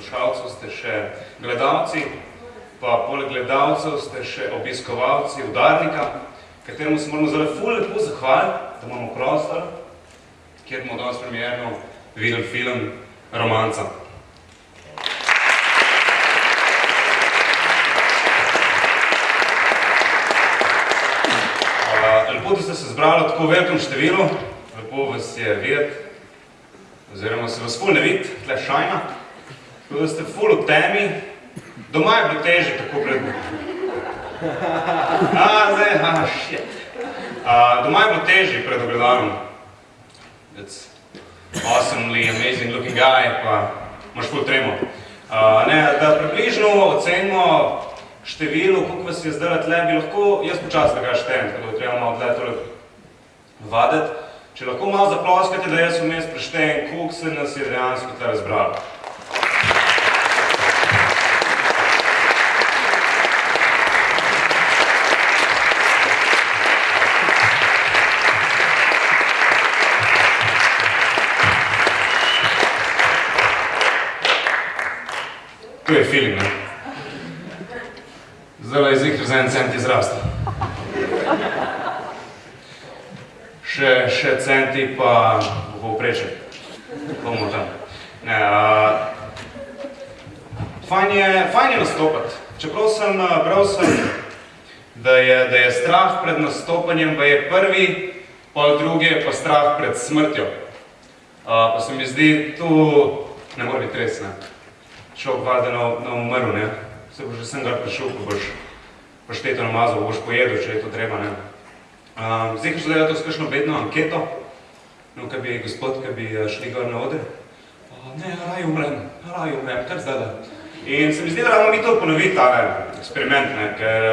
poslušalcev ste še gledalci, pa poleg gledalcev ste še obiskovalci udarnika, kateremu se moramo zdaj ful lepo zahvaliti, da imamo prostor, kjer bomo danes premierno videli film Romanca. Lepo, da ste se zbrali v tako velikem številu, lepo vas je videti, oziroma se vas ful ne vidi, tle šajna, tako da ste ful v temi, doma je bilo teže tako pred... A, zdaj, a, shit. A, doma je bilo teže pred ogledalom. That's awesomely amazing looking guy, pa imaš ful tremo. A, ne, da približno ocenimo število, koliko vas je zdaj tle, bi lahko, jaz počas tega štejem, tako da treba malo tle tole vaditi. Če lahko malo zaploskate, da jaz vmes preštejem, koliko se nas je dejansko tle razbralo. To je feeling, ne? Zdaj je zihar za en cent izrastel. Še, še centi pa v povprečju. Bomo tam. Ne, a, fajn je, fajn je nastopati. Čeprav sem, bral sem, da je, da je strah pred nastopanjem, pa je prvi, pol drugi je pa strah pred smrtjo. A, pa se mi zdi, tu ne more biti res, ne? Človek valjda na, na umrl, ne? Se boš že sem ga prišel, ko boš pašteto namazal, boš pojedel, če je to treba, ne? Um, zdaj, ko zdaj to s kakšno bedno anketo, no, kaj bi gospod, kaj bi šli gor na oder, o, ne, raj umrem, raj umrem, kar zdaj da. In se mi zdi, da rabimo mi to ponoviti, tale eksperiment, ne, ker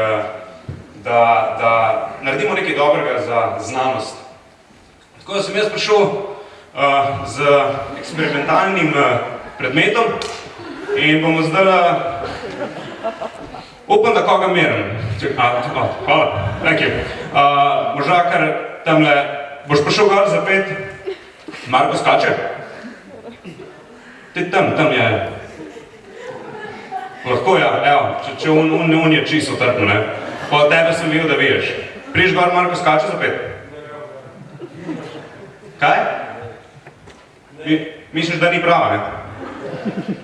da, da naredimo nekaj dobrega za znanost. Tako da sem jaz prišel uh, z eksperimentalnim uh, predmetom, In bomo zdaj, upam, da koga merim. Hvala, thank you. Uh, možda kar tamle, boš prišel gor za pet? Marko skače? Ti tam, tam je. Lahko, ja, evo, če, če un, un, un je čisto trpno, ne. Po tebe sem videl, da vidiš. Priš gor, Marko skače za pet? Kaj? Mi, misliš, da ni prava, ne?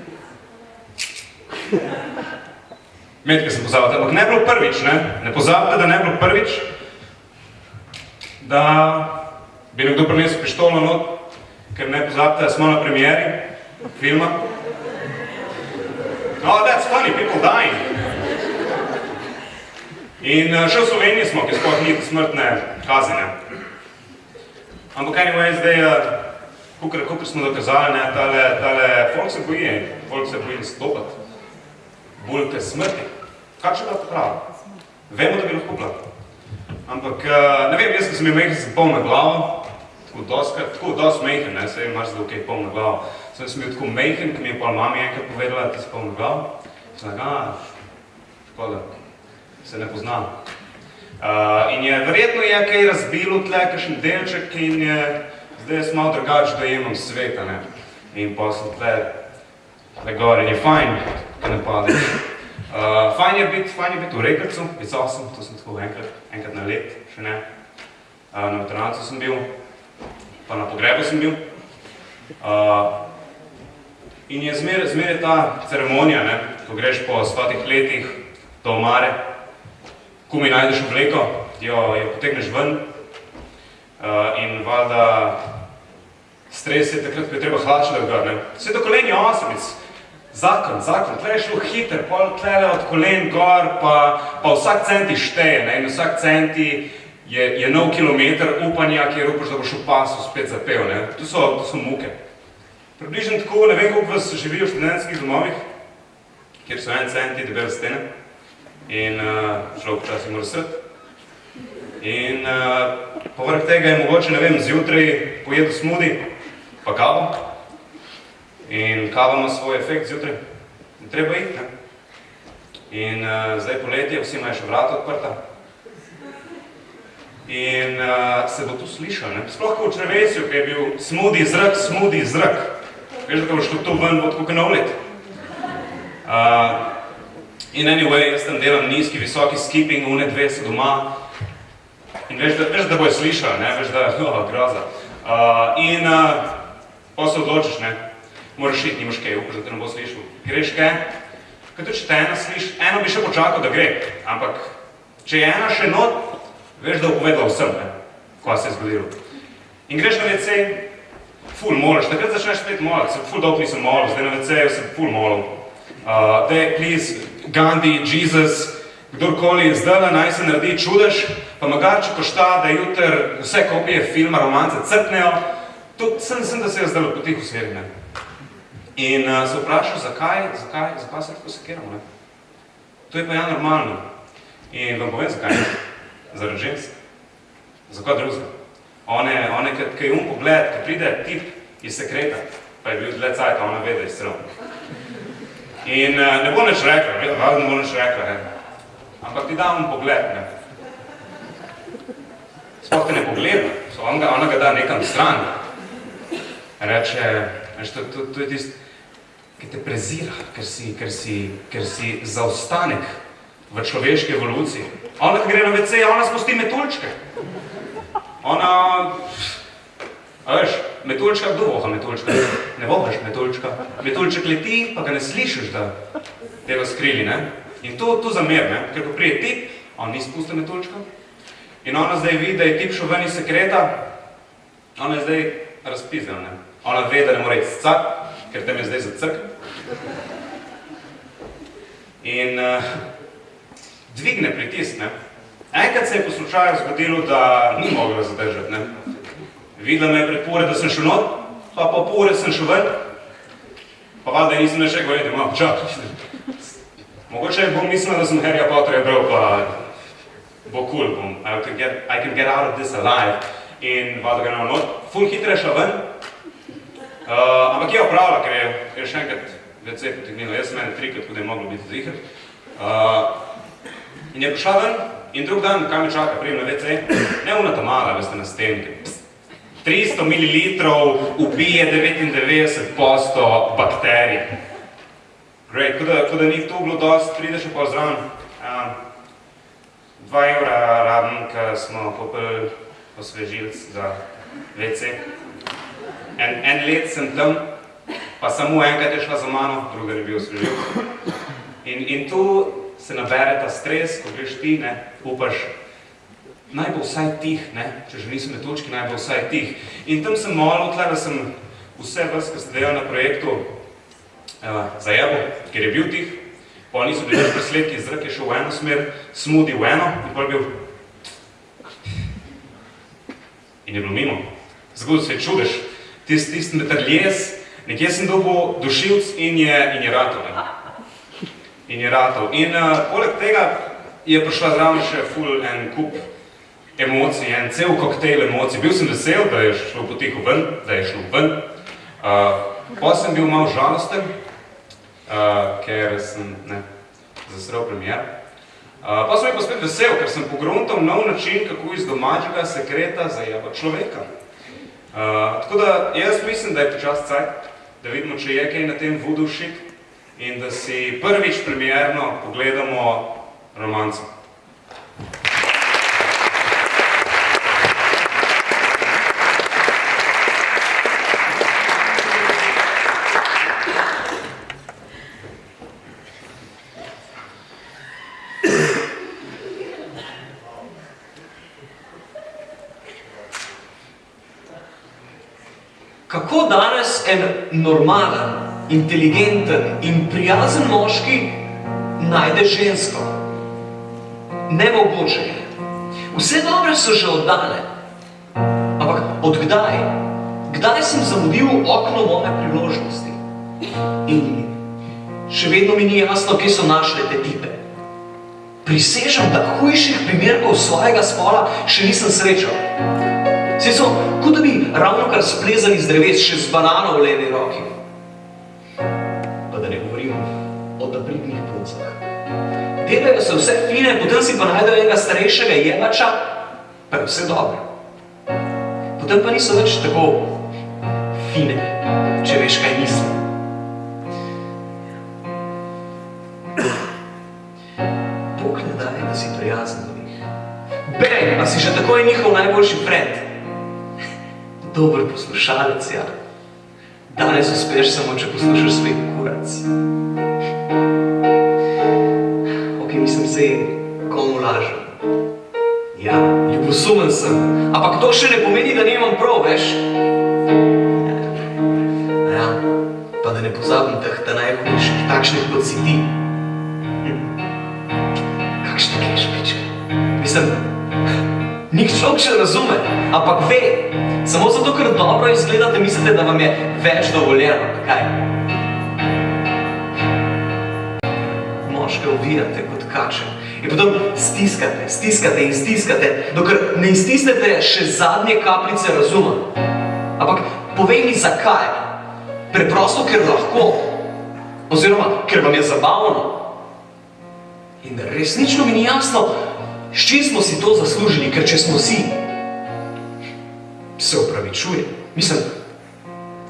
Metke sem pozabil, ampak ne bilo prvič, ne? Ne pozabite, da ne bilo prvič, da bi nekdo prinesel pištolo not, ker ne pozabite, da smo na premieri filma. Oh, that's funny, people dying. In še v Sloveniji smo, ki sploh ni smrtne kazine. Ampak anyway, zdaj, kukor, kukor smo dokazali, ne, tale, tale, folk se boji, folk se boji nastopati bolj te smrti. Kaj če to pravi? Vemo, da bi lahko bila. Ampak, ne vem, jaz, sem imel mehen za polna glavo, tako doskrat, tako dost mehen, ne, se je marš da ok, polna glava. Sem sem bil tako mehen, ki mi je pol mami enkrat povedala, da si polna glava. Sem ga, škoda, se ne poznam. Uh, in je, verjetno je kaj razbilo tle, kakšen delček in je, zdaj jaz malo drugače dojemam sveta, ne. In pa sem tle, tle gor in je fajn, ne padeš. Uh, fajn je biti, biti v Rekrcu, it's awesome, to sem tako enkrat, enkrat na let, še ne. Uh, na veterancu sem bil, pa na pogrebu sem bil. Uh, in je zmer, zmer ta ceremonija, ne, ko greš po stotih letih do omare, ko mi najdeš obleko, jo, jo potegneš ven uh, in valjda stres je takrat, ko je treba da ga, ne. Vse do kolenja osamic, Zakon, zakon, tle je šlo hiter, pol tlele od kolen gor, pa, pa vsak centi šteje, ne, in vsak centi je, je nov kilometer upanja, kjer upaš, da boš v pasu spet zapel, ne. To so, to so muke. Približno tako, ne vem, koliko vas živi v študentskih domovih, kjer so en centi debele stene in uh, človek včasih mora srd. In uh, povrh tega je mogoče, ne vem, zjutraj pojedu smudi, pa kavo, In kava ima svoj efekt zjutraj, treba iti, ne? In uh, zdaj poletje, vsi imajo še vrata odprta. In uh, se bo to slišal, ne? Sploh ko v črvesju, ki je bil smudi zrak, smudi zrak. Veš, da boš to ven, bo tako kanov let. Uh, in anyway, jaz tam delam nizki, visoki skipping, une dve so doma. In veš, da, veš, da bojo slišali, ne? Veš, da, oh, groza. Uh, in uh, pa se odločiš, ne? Moraš iti, nimaš kaj, upaš, da te ne bo slišal. Greš kaj? Kaj tudi, če te ena sliš, eno bi še počakal, da gre. Ampak, če je ena še not, veš, da bo povedal vsem, ne, kaj se je zgodilo. In greš na WC, ful moliš, takrat začneš spet moliti, se ful dolgo nisem molil, zdaj na WC-ju sem ful molil. Uh, dej, please, Gandhi, Jesus, kdorkoli, zdaj naj se naredi čudež, pa magar, če košta, da jutr vse kopije filma, romance crknejo, to sem, sem da se je zdaj potih usveri, ne. In uh, se vprašal, zakaj, zakaj, zakaj se tako sekiramo, ne. To je pa ja normalno. In vam povem, zakaj ne zaradi žensk. Za kaj drugega? One, one, ki je um pogled, ki pride tip iz sekreta, pa je bil dle cajt, ona ve, da je strel. In uh, ne bo nič rekla, vedno, ne bo nič rekla, ne. Ampak ti da um pogled, ne. Sploh te ne pogleda, so on ga, ona ga da nekam stran. Reče, veš, to, to, to je tist, ki te prezira, ker si, ker si, ker si zaostanek v človeški evoluciji. Ona, ki gre na WC, ona spusti metuljčke. Ona, veš, metuljčka, kdo voha metuljčka? Ne vohaš metuljčka. Metuljček leti, pa ga ne slišiš, da te ga skrili, ne? In to, to zamer, ne? Ker ko prije tip, on ni spustil metuljčka. In ona zdaj vidi, da je tip šel ven iz sekreta, ona je zdaj razpizdel, ne? Ona ve, da ne more iti cak, ker tem je zdaj za crk. In uh, dvigne pritisk, ne. Enkrat se je po slučaju zgodilo, da ni mogla zadržati, ne. Videla me je pred pore, da sem šel not, pa po pore sem šel ven, pa valjda nisem ne še govoril, malo čak. Mogoče bom mislila, da sem Harryja Potterja bral, pa bo cool, bom, I can get, I can get out of this alive. In valjda ga na not, ful hitre šla ven, uh, ampak je opravila, ker je, ker je še enkrat WC potegnila, jaz sem mene trikrat, ko da je moglo biti zihar. Uh, In je prišla ven in drug dan, kaj me čaka, prijem na WC, ne una ta mala, veste, na stenke. 300 ml ubije 99% bakterij. Great, ko da, ko da ni to bilo dost, prideš pa zraven. Um, dva evra rabim, ker smo kupili osvežilc za WC. En, en let sem tam, pa samo enkrat je šla za mano, druga je bil osvežilc. In, in tu se nabere ta stres, ko greš ti, ne, upaš, naj bo vsaj tih, ne, če že nisem metočki, naj bo vsaj tih. In tam sem molil tle, da sem vse vrst, ki ste delali na projektu, uh, zajebil, ker je bil tih, pa niso bili presledki, zrak je šel v eno smer, smudi v eno, in je bil in je bilo mimo. Zgodil se je čudež, tist, tist metrljes, nekje sem dobil dušilc in je, in je rato. Ne in je ratov. In uh, poleg tega je prišla zraven še ful en kup emocij, en cel koktejl emocij. Bil sem vesel, da je šlo potiho ven, da je šlo ven. Uh, pa sem bil malo žalosten, uh, ker sem ne, zasrel premier. Uh, pa sem bil pa spet vesel, ker sem pogruntal nov način, kako iz domačega sekreta zajeba človeka. Tako da jaz mislim, da je počas cajt, da vidimo, če je kaj na tem voodoo shit, in da si prvič premierno pogledamo romanco. Kako danes en normalen inteligenten in prijazen moški najde žensko. Nemogoče je. Vse dobre so že oddane. Ampak od kdaj? Kdaj sem zamudil okno moje priložnosti? In še vedno mi ni jasno, kje so našle te tipe. Prisežem, da hujših primerkov svojega spola še nisem srečal. Vsi so, kot da bi ravno kar splezali z dreves še z banano v levi roki od apridnih puncah. Delajo se vse fine, potem si pa najdejo enega starejšega jebača, pa je vse dobro. Potem pa niso več tako fine, če veš, kaj mislim. Bog ne daje, da si prijazen do njih. Bej, a si že takoj njihov najboljši friend. Dober poslušalec, ja. Danes uspeš samo, če poslušaš svoj kurac. Ok, mislim, zdaj komu lažem. Ja, ljubosumen sem, ampak to še ne pomeni, da nimam prav, veš? Ja, pa da ne pozabim teh ta najboljših, takšnih kot si ti. Hm. Kakšne kešpičke. Mislim, nik človek še razume, ampak ve, samo zato, ker dobro izgledate, mislite, da vam je več dovoljeno, kaj? Moške ovijate kot kače in potem stiskate, stiskate in stiskate, dokler ne iztisnete še zadnje kapljice razuma. Ampak povej mi, zakaj? Preprosto, ker lahko. Oziroma, ker vam je zabavno. In resnično mi ni jasno, s čim smo si to zaslužili, ker če smo si, se opravičujem. Mislim,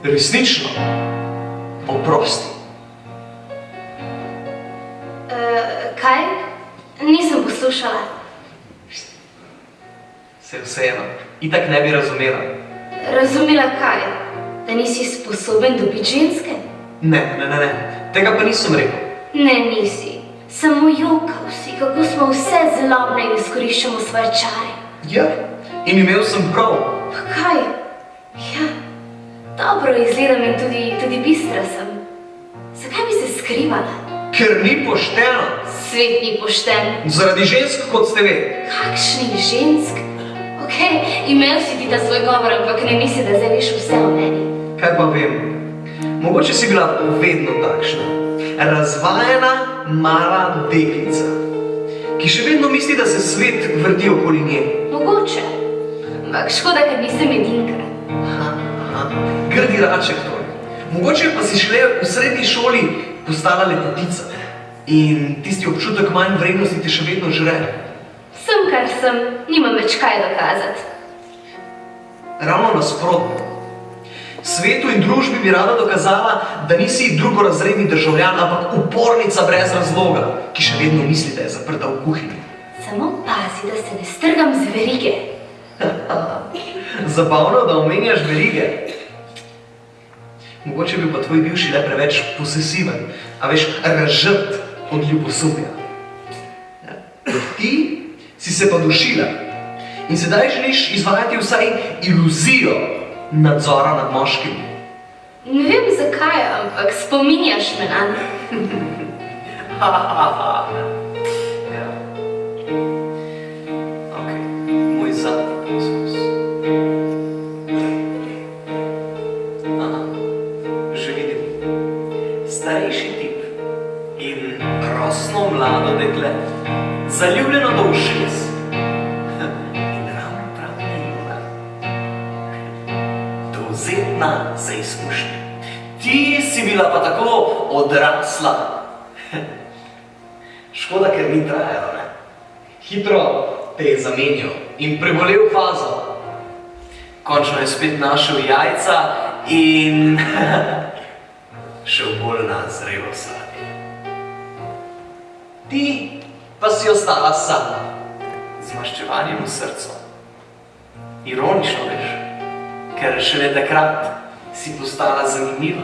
resnično, oprosti. Uh, kaj? Nisem poslušala. Se vseeno, itak ne bi razumela. Razumela kaj? Da nisi sposoben dobiti ženske? Ne, ne, ne, ne, tega pa nisem rekel. Ne, nisi. Samo jokal si, kako smo vse zlobne in izkoriščamo svoje čare. Ja, in imel sem prav. Pa kaj? Ja, dobro izgledam in tudi, tudi bistra sem. Zakaj bi se skrivala? Ker ni pošteno. Svet ni pošten. Zaradi žensk, kot ste ve. Kakšnih žensk? Ok, imel si ti ta svoj govor, ampak ne misli, da zdaj veš vse o meni. Kaj pa vem? Mogoče si bila vedno takšna. Razvajena, mala deklica, ki še vedno misli, da se svet vrti okoli nje. Mogoče. Ampak škoda, ker nisem edinka. Aha, aha. Grdi raček torej. Mogoče pa si šele v srednji šoli postala lepotica in tisti občutek manj vrednosti te še vedno žre. Sem, kar sem, nimam več kaj dokazati. Ravno nasprotno. Svetu in družbi bi rada dokazala, da nisi drugorazredni državljan, ampak upornica brez razloga, ki še vedno misli, da je zaprta v kuhinji. Samo pazi, da se ne strgam z verige. Zabavno, da omenjaš verige. Mogoče bi pa tvoj bivši le preveč posesiven, a veš, razžrt od ljubosumja. Ja. Ti si se pa dušila in sedaj želiš izvajati vsaj iluzijo nadzora nad moškim. Ne vem zakaj, ampak spominjaš me na vidim. Starejši tip in rosno mlado dekle, zaljubljeno do ušes. Dovzetna za izkušnje. Ti si bila pa tako odrasla. Škoda, ker ni trajalo, ne? Hitro te je zamenjal in prebolel fazo. Končno je spet našel jajca in šel bolj na zrelo sadje. Ti pa si ostala sama, z maščevanjem v srcu. Ironično veš, ker šele takrat si postala zanimiva.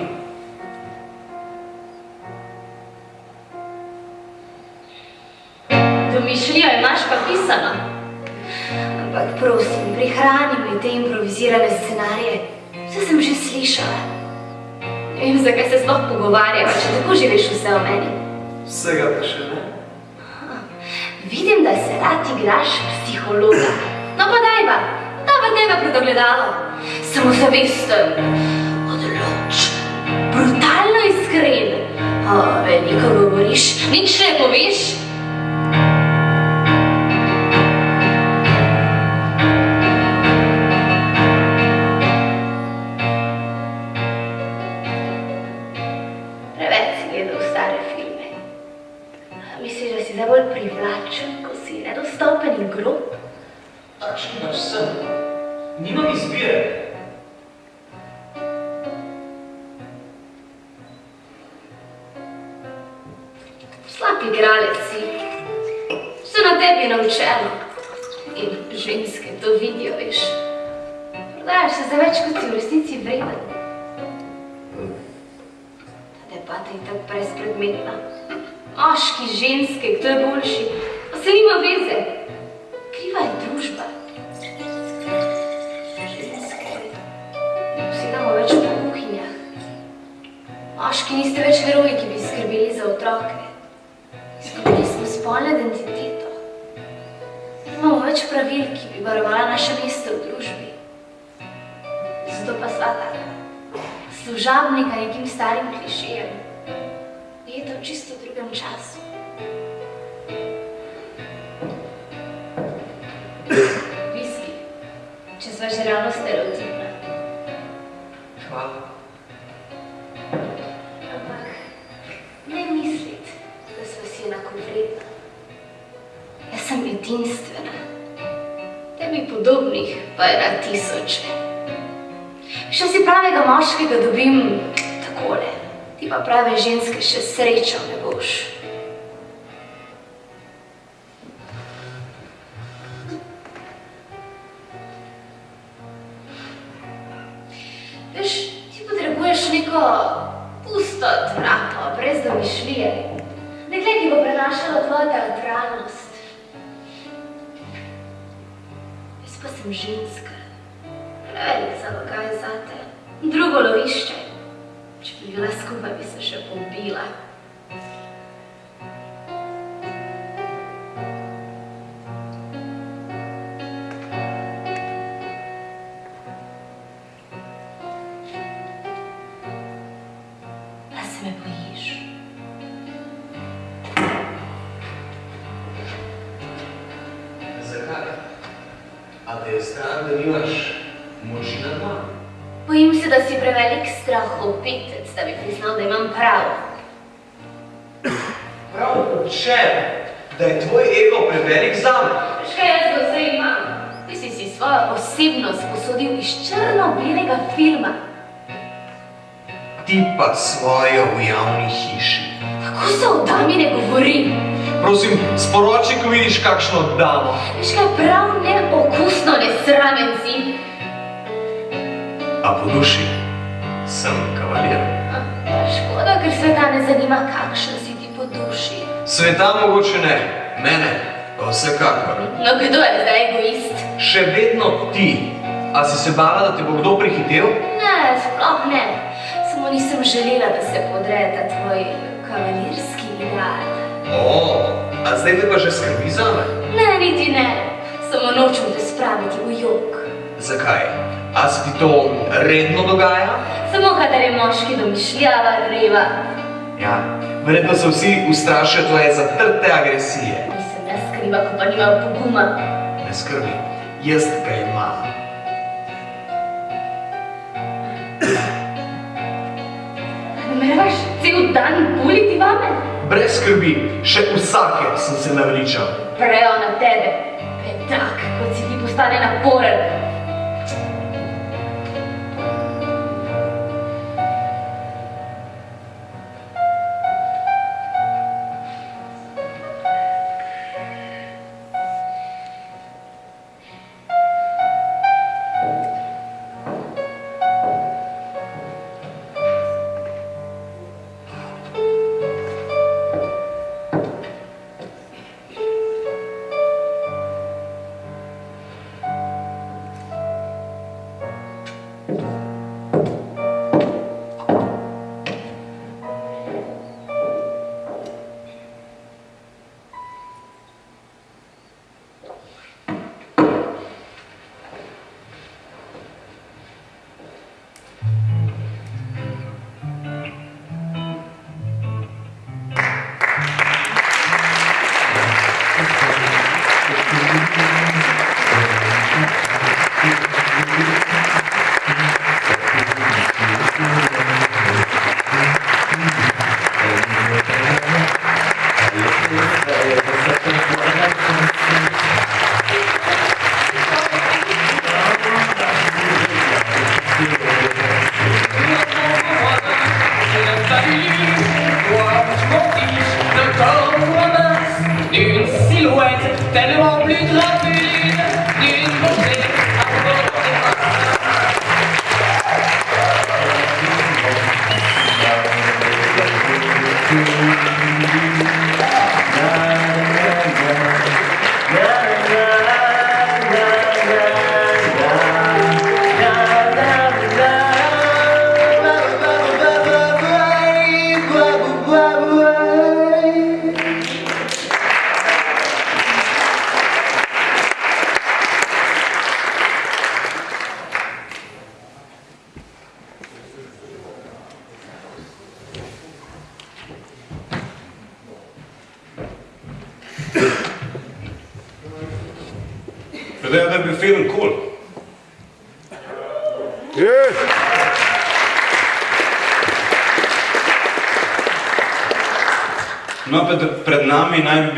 Domišljijo imaš pa pisano. Ampak prosim, prihrani mi te improvizirane scenarije. Vse sem že slišala. Ne vem, zakaj se sploh pogovarjava, če tako že veš vse o meni. Vsega pa še ne. Vidim, da se rad igraš psihologa. No pa daj pa, da pa tebe pred ogledalo. Samo zavesten, odločen, brutalno iskren. O, veliko govoriš, nič ne poveš. Tebi podobnih pa je na tisoče. Še si pravega moškega dobim takole. Ti pa prave ženske še srečo ne boš. Kakšno damo. Veš kaj prav neokusno nesramen si? A po duši sem kavalir. Škoda, ker sveta ne zanima, kakšen si ti po duši. Sveta mogoče ne, mene pa vsekakor. No, kdo je zdaj egoist? Še vedno ti. A si se bala, da te bo kdo prehitel? Ne, sploh ne. Samo nisem želela, da se podre ta tvoj kavalirski ideal. O, a zdaj me pa že skrbi zame. Ne, niti ne. Samo nočem te spraviti v jok. Zakaj? A se ti to redno dogaja? Samo kadar je moški domišljava reva. Ja, verjetno se vsi ustrašijo tvoje zatrte agresije. Nisem jaz kriva, ko pa nima poguma. Ne skrbi, jaz ga imam. Nameravaš cel dan buliti vame? Brez skrbi, še vsake sem se naveličal. Prejo na tebe. Petak, kot si ti postane naporen.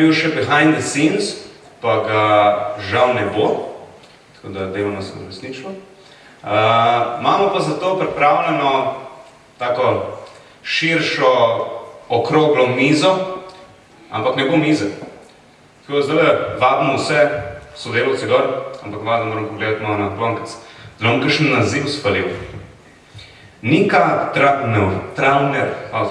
Bil še behind the scenes, pa ga žal ne bo, tako da delamo se resnično. Uh, imamo pa zato pripravljeno tako širšo okroglo mizo, ampak ne bo mize. Tako da zdaj vabimo vse sodelovce gor, ampak valjda moram pogledati malo na plonkec. Da bom kakšen naziv spalil. Nika Trauner, Trauner, a,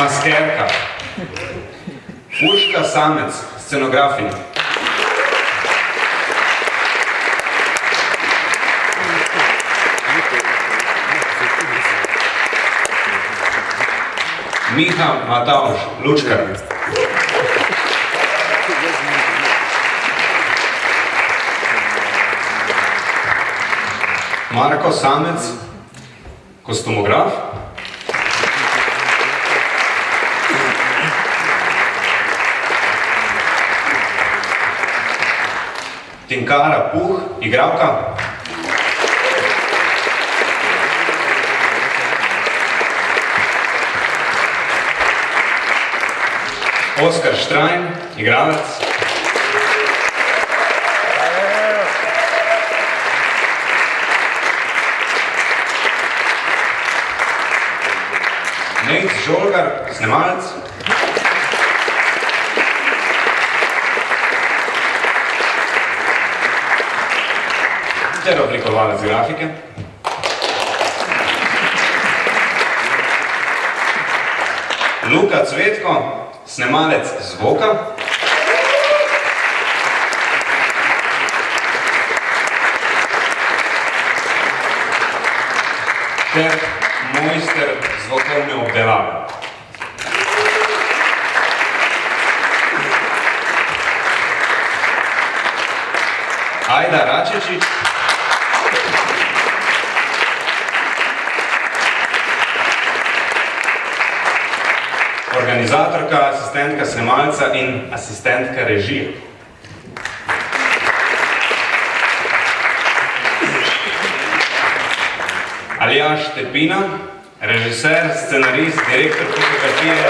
Maskerka. Urška Samec, scenografinja. Miha Matavž, lučkar. Marko Samec, kostumograf. Tinkara Puh, igralka. Oskar Štrajn, igralec. Nate Žolgar, snemalec. Ter oblikovalec grafike. Luka Cvetko, snemalec zvoka. Ter mojster zvokovne obdelave. Ajda Račečič. Organizatorka, asistentka snemalca in asistentka režije. Aljaš Tepina, režiser, scenarist, direktor fotografije.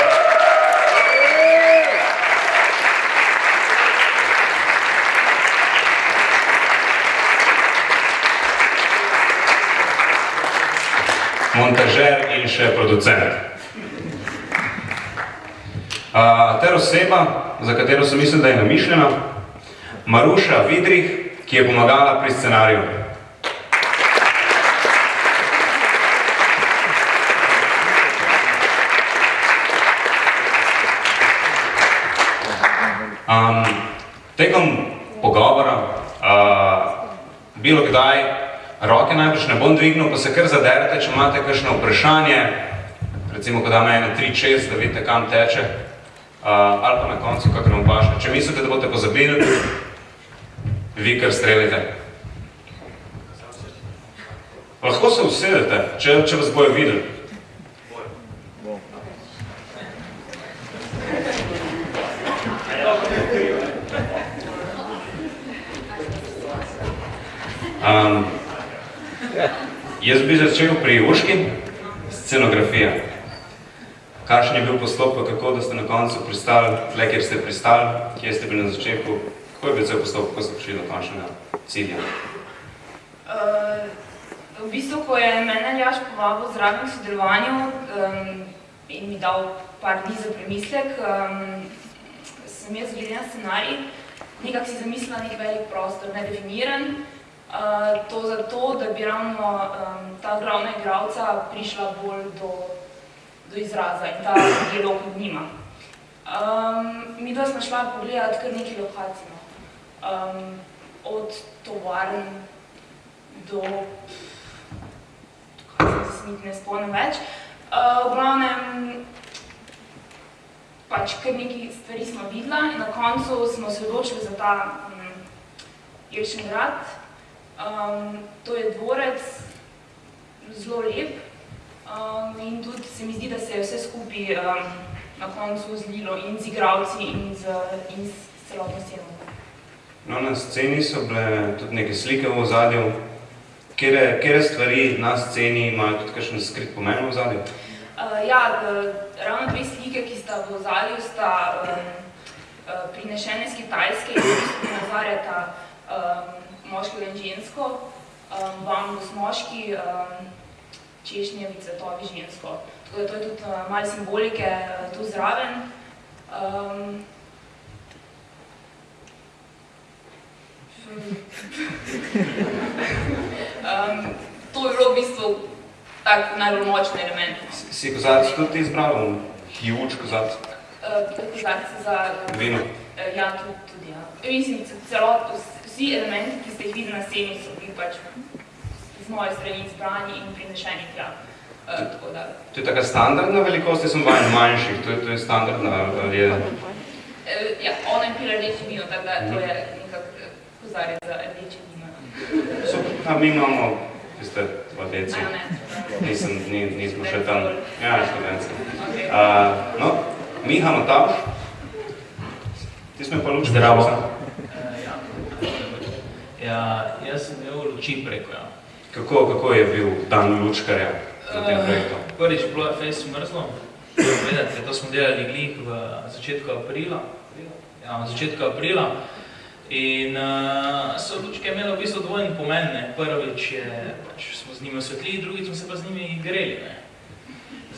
Montažer in še producent. Uh, ter oseba, za katero sem mislil, da je namišljena, Maruša Vidrih, ki je pomagala pri scenariju. Um, tekom pogovora, uh, bilo kdaj, roke najbrž ne bom dvignil, pa se kar zaderite, če imate kakšno vprašanje, recimo, ko da me ene 3-6, da vidite, kam teče, ali pa na koncu, kakor vam paše. Če mislite, da boste pozabili, vi kar strelite. Lahko se usedete, če, če vas bojo videli. Um, jaz bi začel pri Urški, scenografija. Kakšen je bil postopek, kako da ste na koncu pristali, tle, kjer ste pristali, kje ste bili na začetku, kako je bil cel postopek, kako ste prišli do končnega cilja? Uh, v bistvu, ko je mene Ljaš povabil zraven k sodelovanju um, in mi dal par dni za premislek, um, sem jaz glede na scenarij nekako si zamislila nek velik prostor, nedefiniran, uh, to zato, da bi ravno um, ta glavna igralca prišla bolj do, do izraza in ta dialog med njima. Um, mi dva smo šla pogledati kar nekaj lokacij, no. um, od tovarn do, kaj se niti ne spomnim več. Uh, v glavnem, pač kar nekaj stvari smo videla in na koncu smo se odločili za ta um, Jelšin grad. Um, to je dvorec, zelo lep, Um, in tudi se mi zdi, da se je vse skupaj um, na koncu zlilo in z igralci in z, in z celotno sceno. No, na sceni so bile tudi neke slike v ozadju. Kere, kere stvari na sceni imajo tudi kakšen skrit pomen v ozadju? Uh, ja, ravno dve slike, ki sta v ozadju, sta um, uh, prinešene z Kitajske in v bistvu nazarjata um, moškega in žensko. Um, bambus moški, um, češnjevi cvetovi žensko. Tako da to je tudi uh, malo simbolike uh, tu zraven. Um, um, to je bilo v bistvu tak najbolj močen element. Si, si kozarec tudi izbral? Huge kozarec? Uh, kozarec za... Vino? Uh, ja, tudi, tudi ja. Mislim, celot, vsi elementi, ki ste jih videli na sceni, so bili pač z moje strani izbrani in prinešeni tja. Uh, da. To je taka standardna velikost, jaz sem vajen manjših, to je, to je standardna, ali je... Uh, ja, ona je pila rdeče vino, tako da to je nekak kozarec za rdeče vino. Super, a mi imamo tiste vodeci. A ja, ne. Nisem, ni, nismo še tam. Ja, študentski. Okay. Uh, no, Miha Matavš. Ti smo pa lučki. Zdravo. Ja, ja, jaz sem imel luči preko, ja. Kako, kako je bil dan lučkarja na tem Eh, projektu? Prvič bilo je fejs mrzlo. Vedete, to smo delali glih v začetku aprila. Ja, v začetku aprila. In uh, so lučke imele v bistvu dvojni pomen. Ne. Prvič je, pač smo z njimi osvetlili, drugič smo se pa z njimi greli. Ne.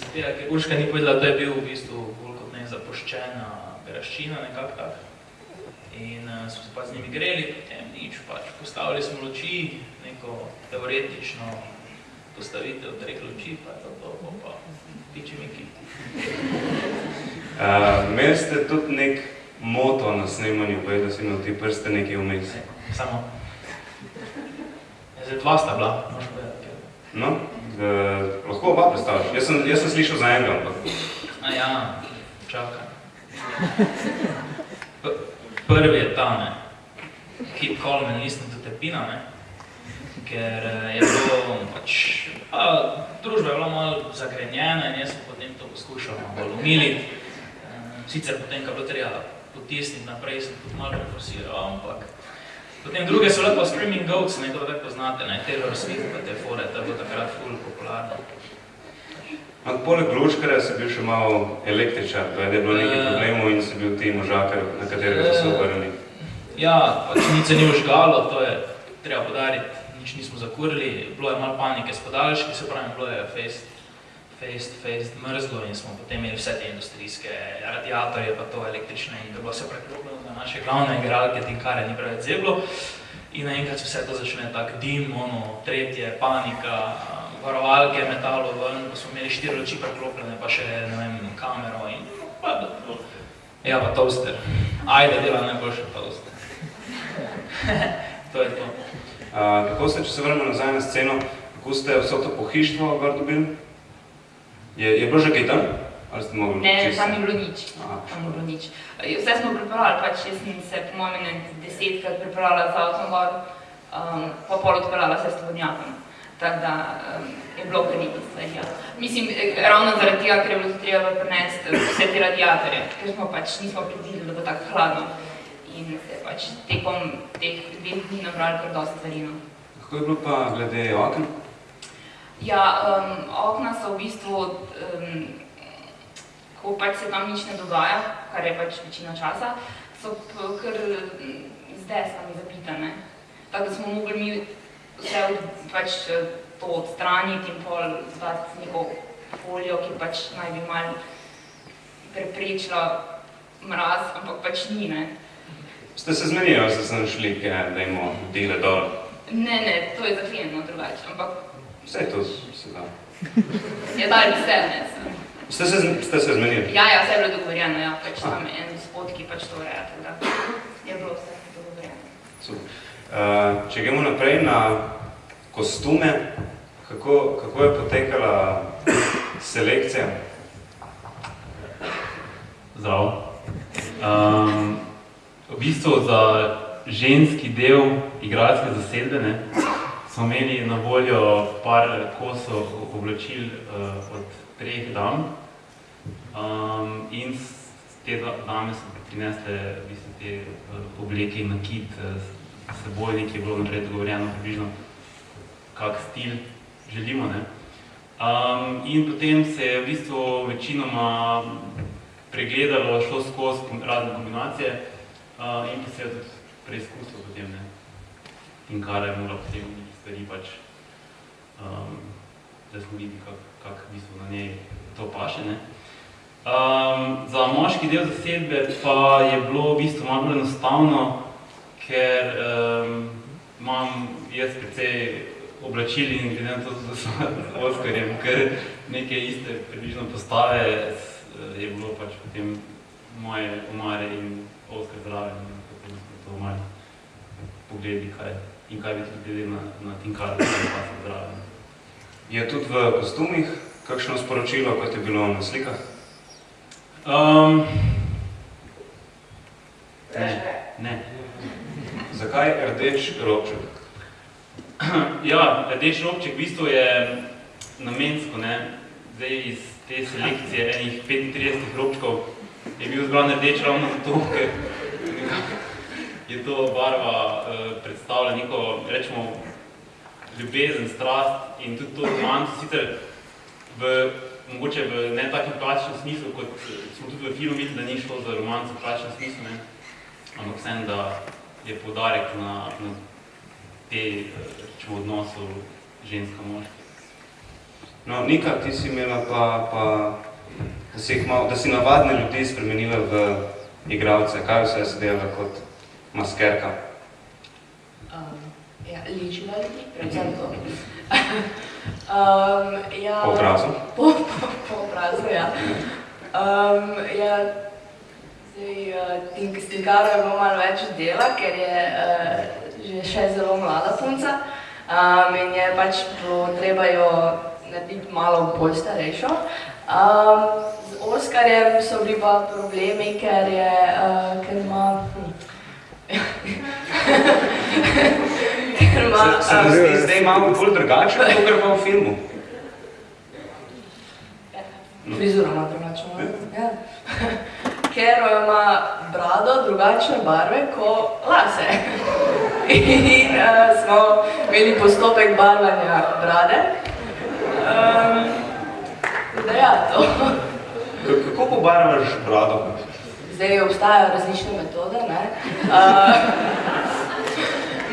Zato, ker Urška ni povedala, da je bil v bistvu bolj kot ne zapuščena graščina, nekako tak. In uh, smo se pa z njimi greli, potem nič, pač postavili smo luči, neko teoretično postavitev treh luči, pa to to, bo pa piči miki. Uh, imeli ste tudi nek moto na snemanju, pa je, da si imel ti prste nekaj vmes. Samo. Ja, zdaj dva sta bila, moraš povedati. ker- No, uh, lahko oba predstavljaš. Jaz sem, jaz sem slišal za enega, ampak A ja, čakaj. P- Prvi je ta, ne. Keep calm and listen to Tepina, ne. Ker eh, je bilo pač, a, družba je bila malo zagrenjena in jaz sem potem to poskušal malo umiliti. Eh, Sicer potem, ko je bilo treba potisniti naprej, sem tudi malo preforsiral, ampak Potem druge so lepo Screaming Goats, ne, to tako poznate, ne, Taylor Swift pa te fore, to je bilo takrat ful popularno. Ampak poleg lučkarja si bil še malo električar, da je bilo nekaj Eh. problemov in si bil ti možakar, na katerega so se obrnili. Ja, pač nič se ni užgalo, to je treba podariti, nič nismo zakurili, bilo je malo panike s podaljški, se pravi, bilo je fest, fest, fest mrzlo in smo potem imeli vse te industrijske radiatorje, pa to električne in da bilo vse preklopljeno na naše glavne igralke, tinkare ni preveč zeblo. In naenkrat se vse to začne tak dim, ono, tretje, panika, varovalke, metalo ven, ko smo imeli štiri luči preklopljene, pa še, ne vem, kamero in pa, ja, pa toaster. Ajde, dela najboljše toaster. to je to. Uh, kako ste, če se vrnemo nazaj na sceno, kako ste vso to pohištvo gor dobili? Je, je bilo že kaj tam? Ali ste mogli Ne, čisto- tam ni bilo nič. Aha. Tam ni bilo nič. Eh, Vse smo pripravili, pač jaz sem se po mojem desetkrat pripravila z avtom gor, um, pa pol odpeljala se s tovornjakom. Tako da um, je bilo kar nekaj stvari. Ja. Mislim, eh, ravno zaradi tega, ker je bilo treba prenesti vse te radiatorje, ker smo pač nismo predvideli, da bo tako hladno. In pač tekom teh dveh dni nabrali kar dosti stvari. No. Kako je bilo pa glede oken? Ja, um, okna so v bistvu, um, ko pač se tam nič ne dogaja, kar je pač večina časa, so kar z deskami zapitane. Tako da smo mogli mi vse od, pač to odstraniti in pol zdati neko folijo, ki pač naj bi malo preprečila mraz, ampak pač ni, ne. Ste se zmenili, ali ste se našli, kaj, da imamo dele dol? Ne, ne, to je zaklenjeno drugače, ampak Vse to se da. je dali vse, ne. sem- Ste se, ste se zmenili? Ja, ja, vse je bilo dogovorjeno, ja, pač tam je en gospod, ki pač to ureja, tako da je bilo vse dogovorjeno. Super. Uh, če gremo naprej na kostume, kako, kako je potekala selekcija? Zdravo. Um, v bistvu za ženski del igralske zasedbe ne, smo imeli na voljo par kosov oblačil uh, od treh dam. Um, in te da- dame so prinesle v bistvu, te uh, obleke in nakit uh, s seboj, nekaj je bilo naprej dogovorjeno, približno kak stil želimo. Ne? Um, in potem se je v bistvu večinoma pregledalo, šlo skozi razne kombinacije uh, in pa se je tudi preizkusilo potem. Ne? In kar je moralo potem nekaj stvari pač, um, da smo videli, kak, kak v bistvu na njej to paše. Ne? Um, za moški del zasedbe pa je bilo v bistvu malo bolj enostavno, ker um, imam jaz precej oblačil in glede na to, z Oskarjem, ker neke iste približno postave s- je bilo pač potem moje omare in Oskar zraven in potem smo to malo pogledali, kaj in kaj bi tudi glede na, na Tinkaru, kaj pa se zraven. Je tudi v kostumih kakšno sporočilo, kot je bilo na slikah? Um, ne, ne. Zakaj rdeč robček? Ja, rdeč robček v bistvu je namensko, ne, zdaj iz te selekcije enih 35 robčkov je bil zbran rdeč ravno zato, ker je to barva eh, predstavlja neko, rečemo, ljubezen, strast in tudi to romanco, sicer v, mogoče v ne takem klasičnem smislu, kot smo tudi v filmu videli, da ni šlo za romanco v klasičnem smislu, ne, ampak vsem, da je poudarek na, na te, eh, rečemo, odnosu ženska-moški. No, Nika, ti si imela pa, pa da, si jih mal, da si navadne ljudi spremenila v igralce. Kaj vse si delala kot maskerka? Um, ja, ličila ljudi, predvsem to. um, ja, Po obrazu? Po, po, po obrazu, ja. Um, ja, zdaj, uh, tink, s Tinkaro je bilo malo več dela, ker je uh, že še zelo mlada punca um, in je pač bilo treba jo narediti malo bolj starejšo. Um, Oskarjem so bili pa problemi, ker je, uh, ker ima, ker ima, Se, se mi zdi zdaj malo bolj drugače, kot kar pa v filmu. Frizuro ima drugačno. Ja. Ker ima brado drugačne barve kot lase. In uh, smo imeli postopek barvanja brade. Um, da ja, to. Kako pobarvaš brado? Zdaj obstajajo različne metode. Ne? Uh,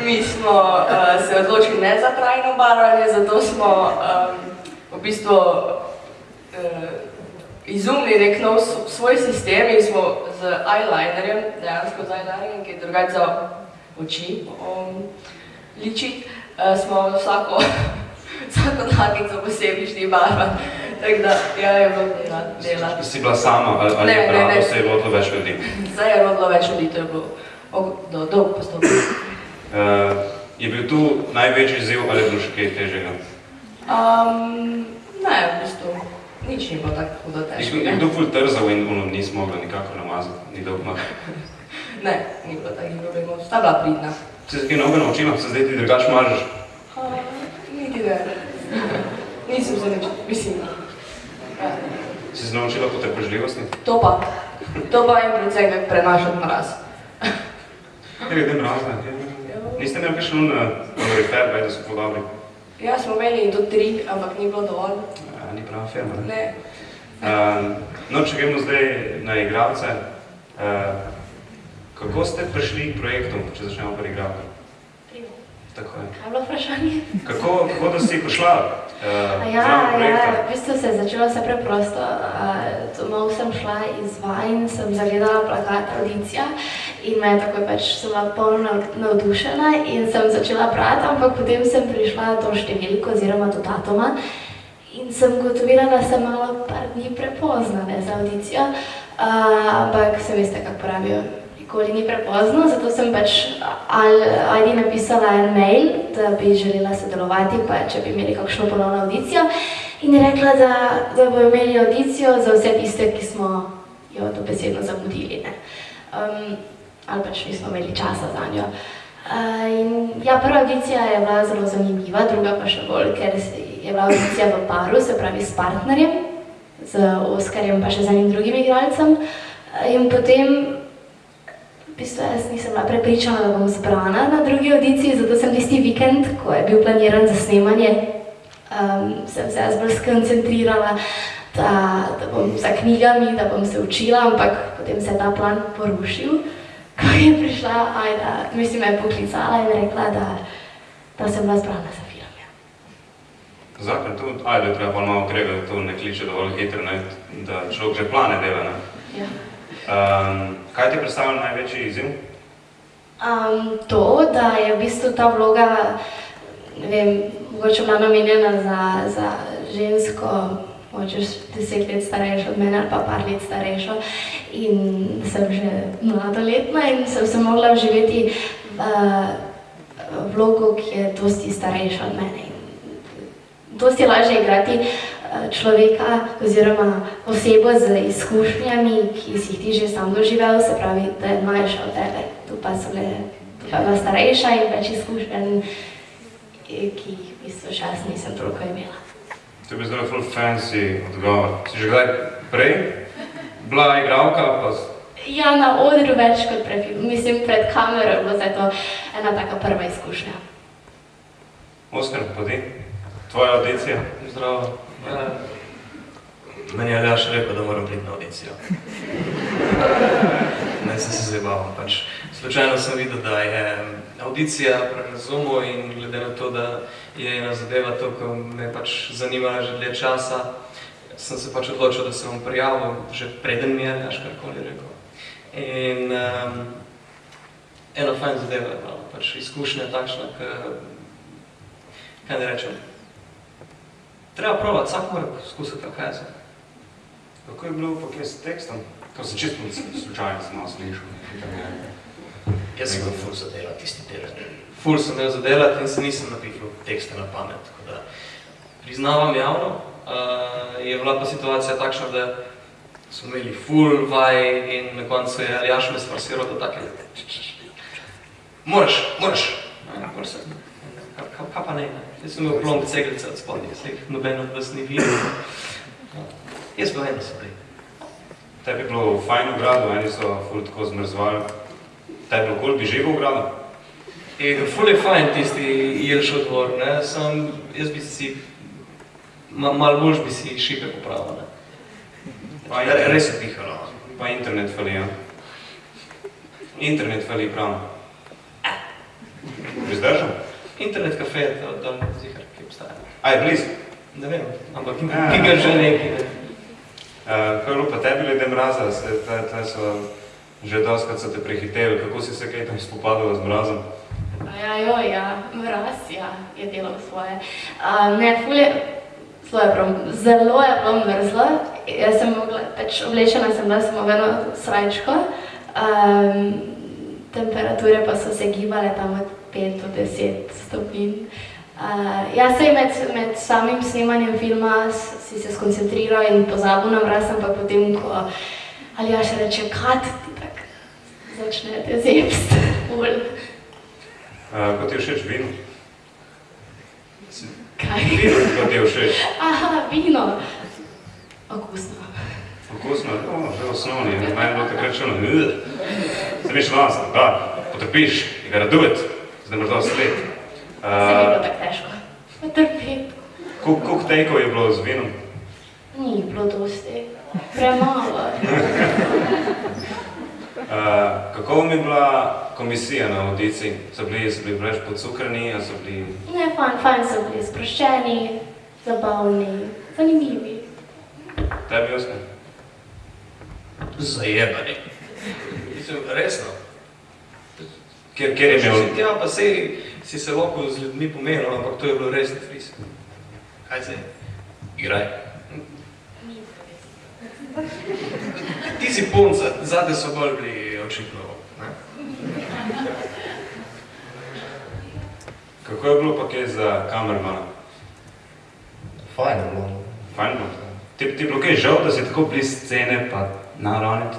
mi smo uh, se odločili ne za trajno barvanje, zato smo um, v bistvu uh, izumili nek nov svoj sistem in smo z eyelinerjem, dejansko z eyelinerjem, ki je drugače za oči um, ličiti, uh, smo vsako, vsako dlakico posebej šli barvati. Tako da, ja, je bilo dela. dela. Si bila sama ali, ali Ne, je ne, brado ne. se je lotilo več ljudi? Zdaj je rodilo več ljudi, to je bilo og- do- dolg postopek. Uh, je bil tu največji izziv ali je bilo še kaj težjega? Um, ne, v bistvu, nič ni bilo tako hudo Je težko. je kdo ful trzal in ono nisi mogla nikakor namazati, ni dolg mah. Ne, ni bilo takih problemov, sta bila pridna. Si se kaj novega naučila, se zdaj ti drugače mažeš? Uh, niti ne. Nisem se nič, mislim. Ja. Si se naučila potrpežljivosti? To pa, to pa in predvsem kako prenašati mraz. Ja, glede mrazna. Niste imeli kakšen kalorifer, da so podobni? Ja, smo imeli do tri, ampak ni bilo dovolj. Ja, ni prava firma, ne? Ne. Um, no, če gremo zdaj na igralce, uh, kako ste prišli k projektu, če začnemo pri igralcu? Tako je. Kaj je bilo vprašanje? Kako, kako da si prišla uh, Ja, ja, v bistvu se je začelo vse preprosto. Uh, domov sem šla iz Vajn, sem zagledala plakat audicija in me je takoj pač sem bila polno nav- navdušena in sem začela brati, ampak potem sem prišla do številko oziroma do datuma in sem ugotovila, da sem malo par dni prepozna ne, za audicijo, uh, ampak se veste, kako pravijo, nikoli ni prepozno, zato sem pač Ajdi napisala en mail, da bi želela sodelovati, pa če bi imeli kakšno ponovno audicijo. In je rekla, da, da bodo imeli audicijo za vse tiste, ki smo jo dobesedno zamudili. Ne. Um, ali pač nismo imeli časa za njo. Uh, in ja, prva audicija je bila zelo zanimiva, druga pa še bolj, ker je bila audicija v paru, se pravi s partnerjem, z Oskarjem pa še z enim drugim igralcem. In potem, bistvu jaz nisem bila prepričana, da bom zbrana na drugi audiciji, zato sem tisti vikend, ko je bil planiran za snemanje, um, sem se jaz bolj skoncentrirala, da, da bom za knjigami, da bom se učila, ampak potem se je ta plan porušil. Ko je prišla Ajda, mislim, me je poklicala in rekla, da, da sem bila zbrana za film. Ja. Zakaj tu, ajde, treba malo krega, da to ne kliče dovolj hitro, ne, da človek že plane dela, ne. Ja. Um, kaj ti predstavlja največji izziv? Um, to, da je v bistvu ta vloga, ne vem, mogoče bila namenjena za, za žensko, mogoče deset let starejšo od mene ali pa par let starejšo in sem že mladoletna in sem se mogla vživeti v vlogo, ki je dosti starejša od mene. In Dosti je lažje igrati človeka oziroma osebo z izkušnjami, ki si jih ti že sam doživel, se pravi, da je mlajša od tebe. Tu pa so tu pa bila starejša in več izkušenj, eh, ki jih v bistvu jaz nisem toliko imela. To je bil zelo full fancy odgovor. Si že kdaj prej bila igralka, pa Ja, na odru več kot pred mislim, pred kamero je bilo zdaj to ena taka prva izkušnja. Oskar, pa ti? Tvoja audicija? Zdravo. Ja, meni je Aljaš rekel, da moram priti na audicijo. Ne, sem se zabaval, pač. Slučajno sem videl, da je audicija na Zoomu in glede na to, da je ena zadeva to, ko me pač zanimala že dlje časa, sem se pač odločil, da se bom prijavil, že preden mi je Aljaš karkoli rekel. In um, ena fajn zadeva je bila, pač izkušnja takšna, k, kaj ne rečem, Treba probati, vsak mora skusiti, kaj je zdaj. Kako je bilo pa kje s tekstom? To sem čisto slučajno sem malo slišal. Jaz sem bil ful zadela tisti teden. Ful sem imel zadelati in se nisem napisal tekste na pamet, tako da priznavam javno. Uh, je bila pa situacija takšna, da smo imeli ful vaj in na koncu je Aljaš me sforsiral do take Moraš, moraš. Ja, moraš se. Kaj pa ne, ne. Jaz sem imel plomb ceglice od spodnje, se jih noben od vas ni videl. Ja. Jaz pa so bili. Tebi je bilo fajn v gradu, eni so ful tako zmrzvali. Tebi je bilo kul, bi živel v gradu? In ful je fajn tisti Jelšov dvor, ne, sam jaz bi si, ma, malo boljš bi si šipe popravil, ne. Pa internet, Res je pihalo. pa internet fali, ja. Internet fali prav. Bi zdržal? Internet kafe je to dol zihar, ki obstaja. A je blizu? Ne vem, ampak ki ga že neki, ne. Uh, kaj je bilo pa tebi glede mraza, se, te, te so že doskrat so te prehiteli, kako si se kaj tam spopadala z mrazom? A Ja, jo, ja, mraz, ja, je delal svoje. Uh, ne, ful je, zelo je, bilo, zelo je bilo mrzlo. Jaz sem mogla, pač oblečena sem bila samo v eno srajčko. Um, temperature pa so se gibale tam od 5 do 10 stopinj. Uh, jaz se med, med samim snemanjem filma si se skoncentriral in pozabil na mraz, ampak potem, ko Aljaš reče, kat, ti tak začne te zepst, ful. Uh, kot ti je všeč vino? Kaj? Vino, kot ti je všeč? Aha, vino. Okusno. Okusno, no, že osnovni, meni bilo takrat čuno, se mi še danes, da, potrpiš, you gotta do it, zdaj moraš dosti let. Se mi je bilo Uh, tako težko. Potrpeti. Koliko tejkov je bilo z vinom? Ni bilo dosti. Premalo. Uh, kako vam je bila komisija na audiciji? So bili, so bili preveč podcukrani, a so bili... Ne, fajn, fajn so bili sproščeni, zabavni, zanimivi. Tebi, Oskar? Zajebani. Mislim, resno. Kjer, kjer je imel... si tja, pa sej si se lahko z ljudmi pomenil, ampak to je bilo res fris. Kaj zdaj? Igraj. Ti si punca, zate so bolj bili očitno, ne? Kako je bilo pa kaj za kamermana? Fajn je bilo. Fajn bilo? Ti, ti je bilo kaj žal, da si tako blizu scene, pa naravniti?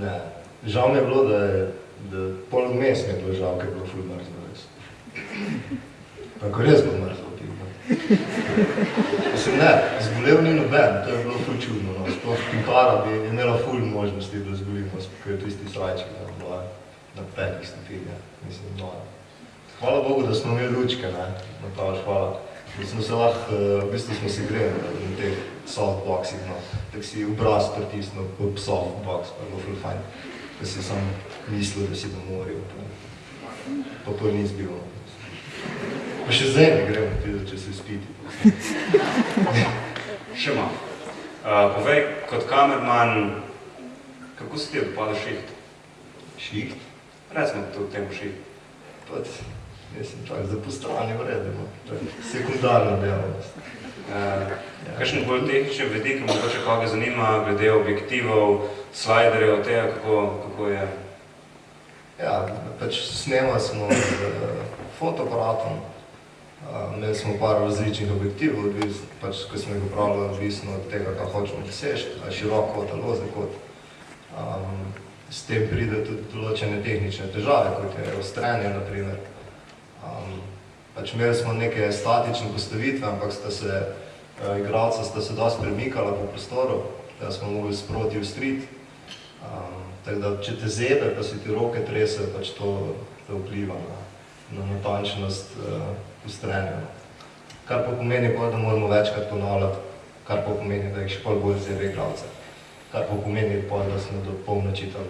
Ne. Žal mi je bilo, da je da pol vmes mi je bilo žal, ker je bilo ful mrzlo res. Pa ko res bilo mrzlo, ti pa. Mislim, ne, zbolel ni noben, to je bilo ful čudno, no. Sploh Pimpara bi imela ful možnosti, da zbolimo, ker je to isti srajček, da bila na petih stopinjah, mislim, no. Hvala Bogu, da smo imeli lučke, ne, Matavž, hvala. Da smo se lahko, eh, v bistvu smo se greli na teh softboxih, no. Tako si obraz pritisnil po softbox, pa je bilo ful fajn. Da si sam mislil, da si na morju. Pa, pa to ni zbil. Pa še zdaj ne gremo, tudi če se spiti. Še malo. Uh, povej, kot kamerman, kako se ti je dopadal šiht? Šiht? Recimo to temu šiht. Pač, jaz sem tak za postranje vredno, to je sekundarna dejavnost. Uh, kakšen bolj tehničen vedik, mogoče koga zanima, glede objektivov, slajderjev, tega, kako, kako je? Ja, pač snemali smo z uh, fotoaparatom, uh, imeli smo par različnih objektivov, odvis, pač, ko smo jih upravljali, odvisno od tega, kaj hočemo doseči, ali širok kot ali ozek kot. Um, s tem pride tudi določene tehnične težave, kot je ostrenje, na primer. Um, pač imeli smo neke statične postavitve, ampak sta se, uh, igralca sta se dosti premikala po prostoru, da smo mogli sproti ustriti. Tako da, če te zebe, pa si ti roke trese, pač to, to vpliva na, na natančnost uh, ustrenja. Kar pa pomeni, pa, da moramo večkrat ponavljati, kar pa pomeni, da jih še pol bolj zebe igralce. Kar pa pomeni, pa, da smo do polnoči tam.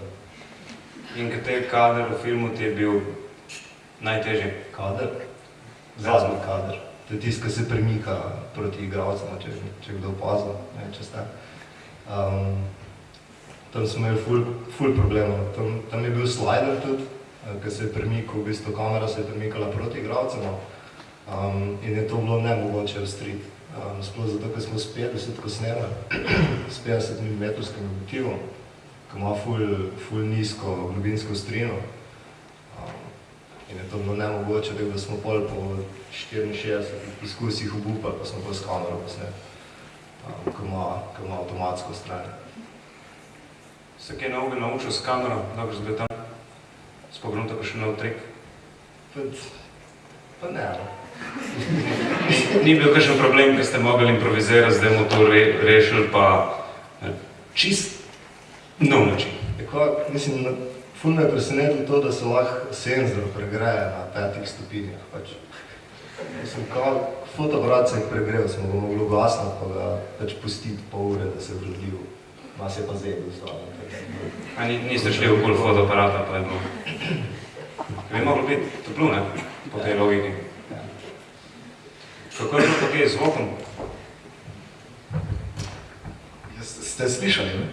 In kateri kader v filmu ti je bil najtežji? Kader? Zadnji kader. To je tisti, ki se premika proti igralcem, če, če kdo opazil, ne, če ste. Um, tam smo imeli ful, ful problemov. Tam, tam je bil slider tudi, eh, ki se je premikal, v bistvu kamera se je premikala proti igralcem um, in je to bilo nemogoče ostriti. Um, sploh zato, ker smo s 50 ko snemali, s 50 mm objektivom, ki ima ful, ful nizko globinsko ostrino. Um, in je to bilo nemogoče, tako da smo pol po 64 poskusih obupali, pa smo pa s kamero posneli, um, ki ima, ki ima avtomatsko stran. Se kaj novega naučil s kamero, dobro zdaj tam? Spognuto pa še nov trik? Pa, pa ne, no. Ni, ni bil kakšen problem, ker ste mogli improvizirati, zdaj mu to re, rešili pa ne, čist nov način. Tako, mislim, na, ful me je presenetilo to, da se lahko senzor pregreje na petih stopinjah. Pač. Mislim, kao fotoaparat se je pregrel, smo ga mogli ugasniti, pa ga pač pustiti pol ure, da se je vladil. Nas je pa zedel zraven. A ni, niste šli okoli fotoaparata, pa je bilo. Bi moglo biti toplo, ne? Po tej logiki. Kako je bilo pa kaj z zvokom? Ste slišali, ne?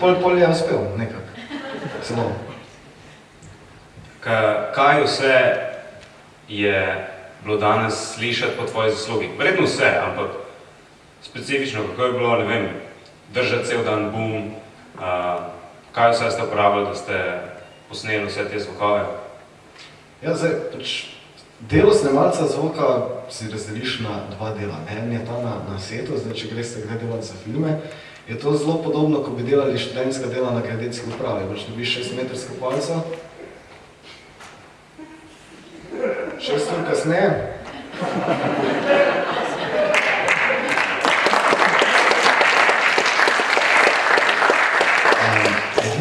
Pol, pol je uspel, nekako. Samo. Ka, kaj vse je bilo danes slišati po tvoji zaslugi? Verjetno vse, ampak specifično, kako je bilo, ne vem, držati cel dan uh, kaj vse ste uporabljali, da ste posneli vse te zvokove? Ja, zdaj, pač delo snemalca zvoka si razdeliš na dva dela. En je ta na, na setu, zdaj, če greste kdaj delati za filme, je to zelo podobno, ko bi delali študentska dela na geodetski upravi. Pač dobiš 6 metrsko palco, šest ur kasneje,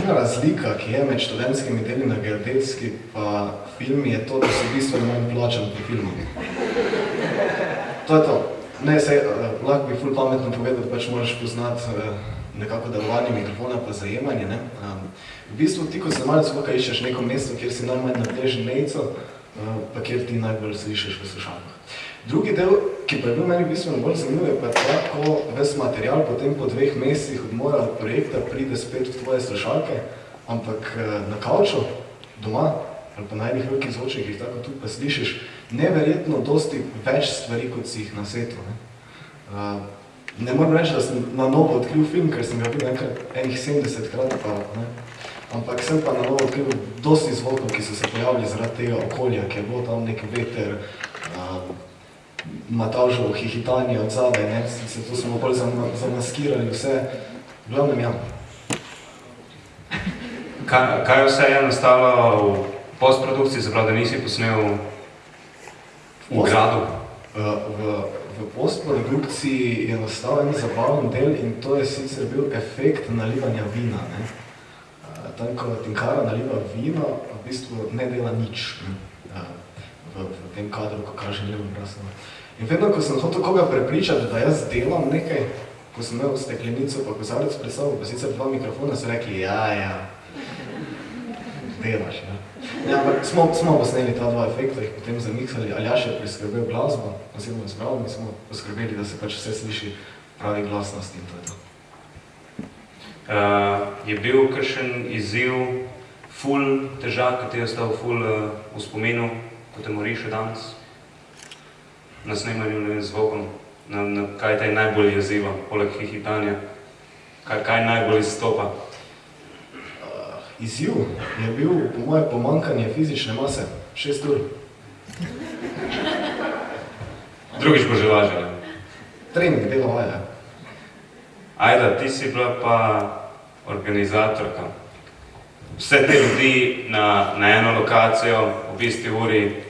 Edina razlika, ki je med študentskimi deli na geodetski pa filmi, je to, da so bistveno manj plačani pri filmu. To je to. Ne, sej, uh, lahko bi ful pametno povedal, da pač moraš poznati uh, nekako delovanje mikrofona pa zajemanje. Ne? V bistvu ti kot snemalec zvoka iščeš neko mesto, kjer si najmanj nateži nejco, uh, pa kjer ti najbolj slišiš v slušalkah. Drugi del, ki pa je bil meni bistveno bolj zanimiv, je pa ta, ko ves material potem po dveh mesecih odmora od projekta pride spet v tvoje slušalke, ampak uh, na kavču, doma, ali pa na enih velikih zvočnikih, tako tudi pa slišiš neverjetno dosti več stvari, kot si jih na setu. Ne, uh, ne moram reči, da sem na novo odkril film, ker sem ga videl enkrat, enih 70 krat, pa, ne, ampak sem pa na novo odkril dosti zvokov, ki so se pojavili zaradi tega okolja, ki je bilo tam nek veter, uh, Matavževo hihitanje od zadaj, ne, se to smo bolj zamaskirali vse, v glavnem ja. Kaj, kaj vse je nastalo v postprodukciji, se pravi, da nisi posnel v gradu? Uh, v, v postprodukciji je nastal en zabaven del in to je sicer bil efekt nalivanja vina. Ne? Uh, tam, ko Tinkara naliva vino, v bistvu ne dela nič ne? V, v tem kadru, ko kaže levo brasno. In vedno, ko sem hotel koga prepričati, da jaz delam nekaj, ko sem imel steklenico pa kozarec pred sabo, pa sicer dva mikrofona, so rekli, ja, ja, delaš, ne. Ja, ampak smo, smo posneli ta dva efekta, jih potem zamiksali, Aljaš je priskrbel glasbo, oziroma zbral, mi smo poskrbeli, da se pač vse sliši pravi glasnost in to je to. Uh, je bil kakšen izziv, ful težak, ki ti je ostal ful uh, v spominu, ko te moriš še danes? Na snemanju, ne vem, z zvokom, na, na kaj te najbolj jeziva, poleg hihitanja? Kaj, kaj najbolj izstopa? Uh, izziv je bil, po moje, pomankanje fizične mase, šest ur. Drugič bo že lažje? Trening, delo vaja. Ajda, ti si bila pa organizatorka. Vse te ljudi na, na eno lokacijo, v isti uri.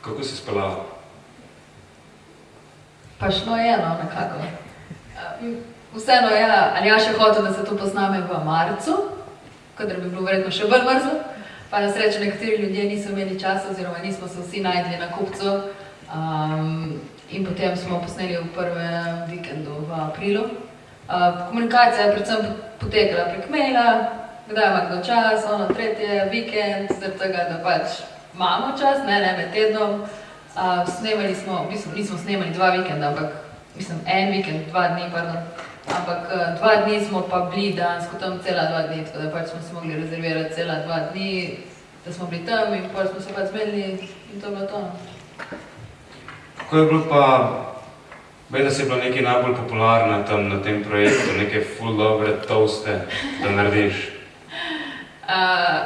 Kako si spelala? Pa šlo je, no, nekako. Um, Vseeno je, ali ja še hotel, da se to pozname v marcu, kadar bi bilo verjetno še bolj mrzlo, pa na srečo nekateri ljudje niso imeli časa oziroma nismo se vsi najdli na kupcu. Um, in potem smo posneli v prvem vikendu v aprilu. Uh, komunikacija je predvsem potekala prek maila, kdaj ima kdo čas, ono tretje, vikend, zaradi tega, da pač imamo čas, ne, ne med tednom. Uh, snemali smo, v bistvu nismo snemali dva vikenda, ampak mislim en vikend, dva dni, pardon. Ampak uh, dva dni smo pa bili dansko tam cela dva dni, tako da pač smo si mogli rezervirati cela dva dni, da smo bili tam in potem smo se pač zmedli in to je bilo to. no. Kako je bilo pa, vem, da si bila nekaj najbolj popularna tam na tem projektu, neke ful dobre toaste, da narediš. Uh,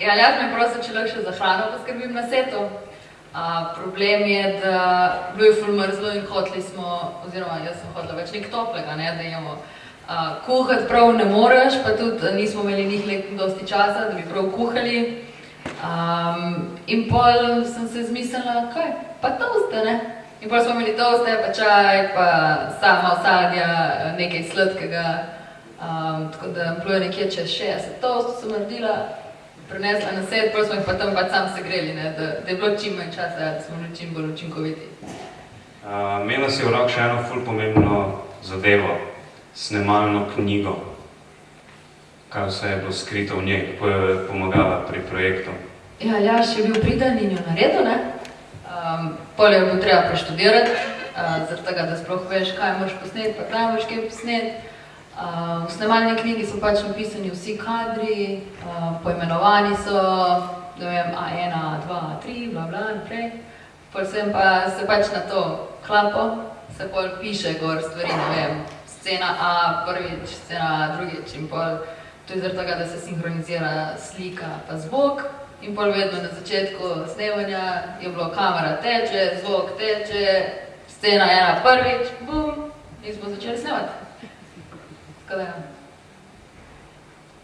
ja, jaz me prosim, če lahko še za hrano poskrbim na setu. Uh, problem je, da bilo je ful mrzlo in hoteli smo, oziroma jaz sem hotela več nekaj toplega, ne, da imamo. Uh, kuhati prav ne moreš, pa tudi nismo imeli njih dosti časa, da bi prav kuhali. Um, in pol sem se zmislila, kaj, pa toste, ne? In pol smo imeli toste, pa čaj, pa sama sadja, nekaj sladkega. Um, tako da bilo je nekje čez 60 toast, sem naredila, prinesla na set, pol smo jih pa tam pač sam segreli, ne? Da, da je bilo čim manj časa, da smo bili čim bolj učinkoviti. Uh, imela si v rok še eno ful pomembno zadevo, snemalno knjigo. Kaj vse je bilo skrito v njej, kako je pomagala pri projektu? Ja, Aljaš je bil priden in jo naredil, ne? Um, pol je bilo treba preštudirati, uh, zaradi tega, da sploh veš, kaj moraš posneti, pa kaj moraš kaj posneti. Uh, v snemalni knjigi so pač napisani vsi kadri, uh, poimenovani so, ne vem, A1, A2, A3, bla bla, naprej. Pol sem pa se pač na to klapo, se pol piše gor stvari, ne vem, scena A, prvič, scena A, drugič in pol. To je zaradi tega, da se sinhronizira slika pa zvok. In pol vedno na začetku snemanja je bilo kamera teče, zvok teče, scena ena prvič, bum, in smo začeli snemati. Tako da ja.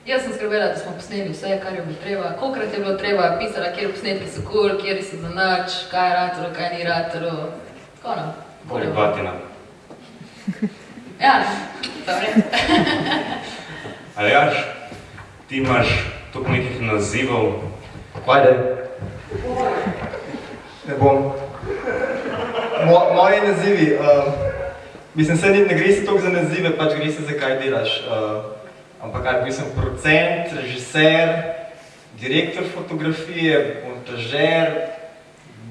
Jaz sem skrbela, da smo posneli vse, kar je bilo treba, kolikrat je bilo treba, pisala, kjer posnetki so kul, cool, kjer so za nič, kaj je ratalo, kaj ni ratalo. Tako no. Bolj batina. Ja, dobro. Aljaš, ti imaš toliko nekih nazivov. Ajde. Ne bom. Mo, moji nazivi, uh, mislim, se ne gre se toliko za nazive, pač gre se za kaj delaš. Uh, ampak kaj, bil sem producent, režiser, direktor fotografije, montažer,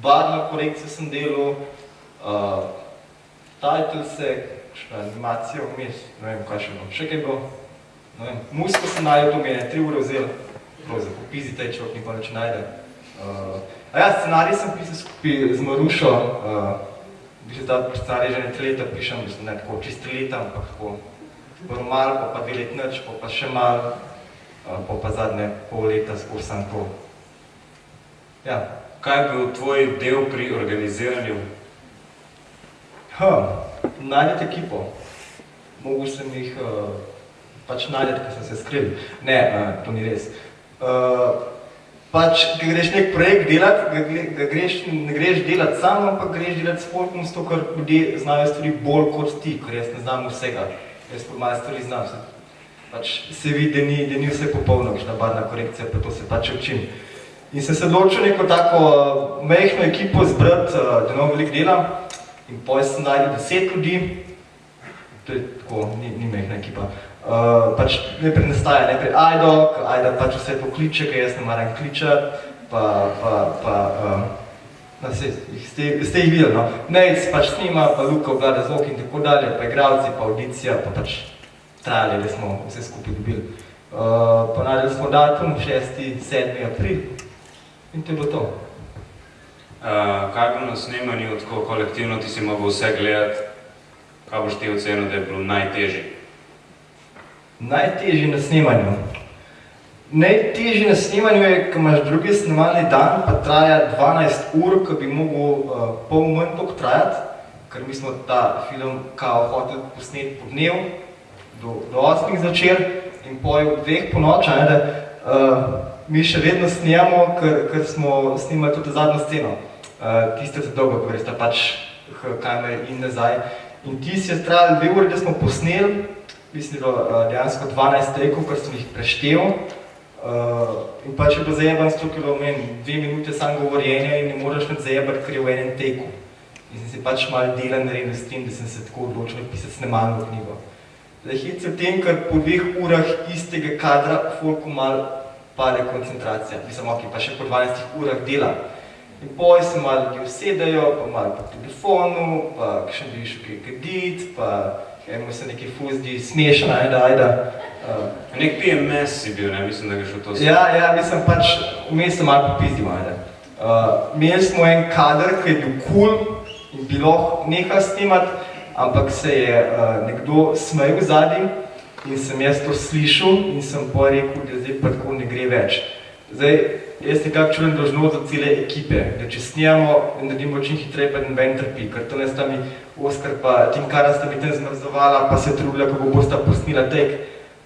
barvno korekcijo sem delal, uh, title se, še animacijo vmes, ne vem, kaj še bilo, še kaj bilo. Ne vem, muziko sem najdel, to mi je tri ure vzel, pravzaprav, po pizi tej človek nikoli neč najde. Uh, a ja, scenarij sem pisal skupaj z Marušo, uh, v bistvu ta scenarij že ne tri leta pišem, mislim, ne tako čist tri leta, ampak tako malo, pa pa dve let nič, pa pa še malo, uh, pa pa zadnje pol leta skoro sam to. Ja. Kaj je bil tvoj del pri organiziranju? Ha, najdete ekipo. Mogu sem jih uh, pač najdete, ko so se skrili. Ne, uh, to ni res. Uh, pač, ko greš nek projekt delati, ga, ga greš, ne greš delati sam, ampak greš delati s folkom, zato ker ljudje znajo stvari bolj kot ti, ker jaz ne znam vsega. Jaz pa malo stvari znam. Se, pač se vidi, da ni, da ni vse popolno, kakšna barna korekcija, pa to se pač učim. In sem se odločil neko tako uh, mehno ekipo zbrati, uh, da imam veliko dela. In potem sem najdel deset ljudi, to je tako, ni, ni mehna ekipa. Uh, pač najprej nastaja, najprej Ajdo, Ajda pač vse pokliče, ker jaz ne maram kličati, pa, pa, pa um, no, se, ste, ste jih videli, no. Nejc pač snima, pa Luka obvlada zvok in tako dalje, pa igravci, pa audicija, pa pač trajali, da smo vse skupaj dobili. Uh, pa najdeli smo datum 6. 7. april in to je bilo to. Uh, kaj bo na snemanju, tako kolektivno ti si mogel vse gledati, kaj boš ti ocenil, da je bilo najtežje? Najtežje na snemanju? Najtežje na snemanju je, ko imaš drugi snemalni dan, pa traja 12 ur, ko bi mogel uh, pol manj toliko trajati, ker mi smo ta film kao hotel posneti po dnev, do, do 8 začer in pol ob dveh po noč, ne, da uh, mi še vedno snijamo, ker, ker smo snimali tudi zadnjo sceno. Uh, tiste se dolgo govori, sta pač kamer in nazaj. In ti si je trajali dve uri, da smo posneli, mislim, da uh, dejansko 12 trekov, ker sem jih preštel. Uh, in pač je bilo zajeban s to, ker meni dve minute sam govorjenja in ne moreš med zajebati, ker je v enem teku. In sem se pač malo dela naredil s tem, da sem se tako odločil pisati snemalno knjigo. Zdaj, hit se v tem, ker po dveh urah istega kadra folku malo pade koncentracija. Mislim, ok, pa še po 12 urah dela. In poj se malo ljudi usedajo, pa malo po telefonu, pa kakšen bi šel kaj kadit, pa eno se neki fuzdi smešna, ajda, ajda. Uh, Nek PMS si bil, ne? Mislim, da ga šel to Ja, ja, mislim pač, vmes sem malo popizdil, ajda. Uh, imeli smo en kader, ki je bil cool in bilo nehal snimati, ampak se je uh, nekdo smejal zadnji in sem jaz to slišal in sem pa rekel, da zdaj pa tako ne gre več. Zdaj, jaz nekako čujem dožnost za cele ekipe, da če snijamo in naredimo čim hitreje, pa noben trpi, ker to ne sta mi Oskar pa Tim Kara sta mi tam zmrzovala, pa se trudila, kako bosta posnila tek,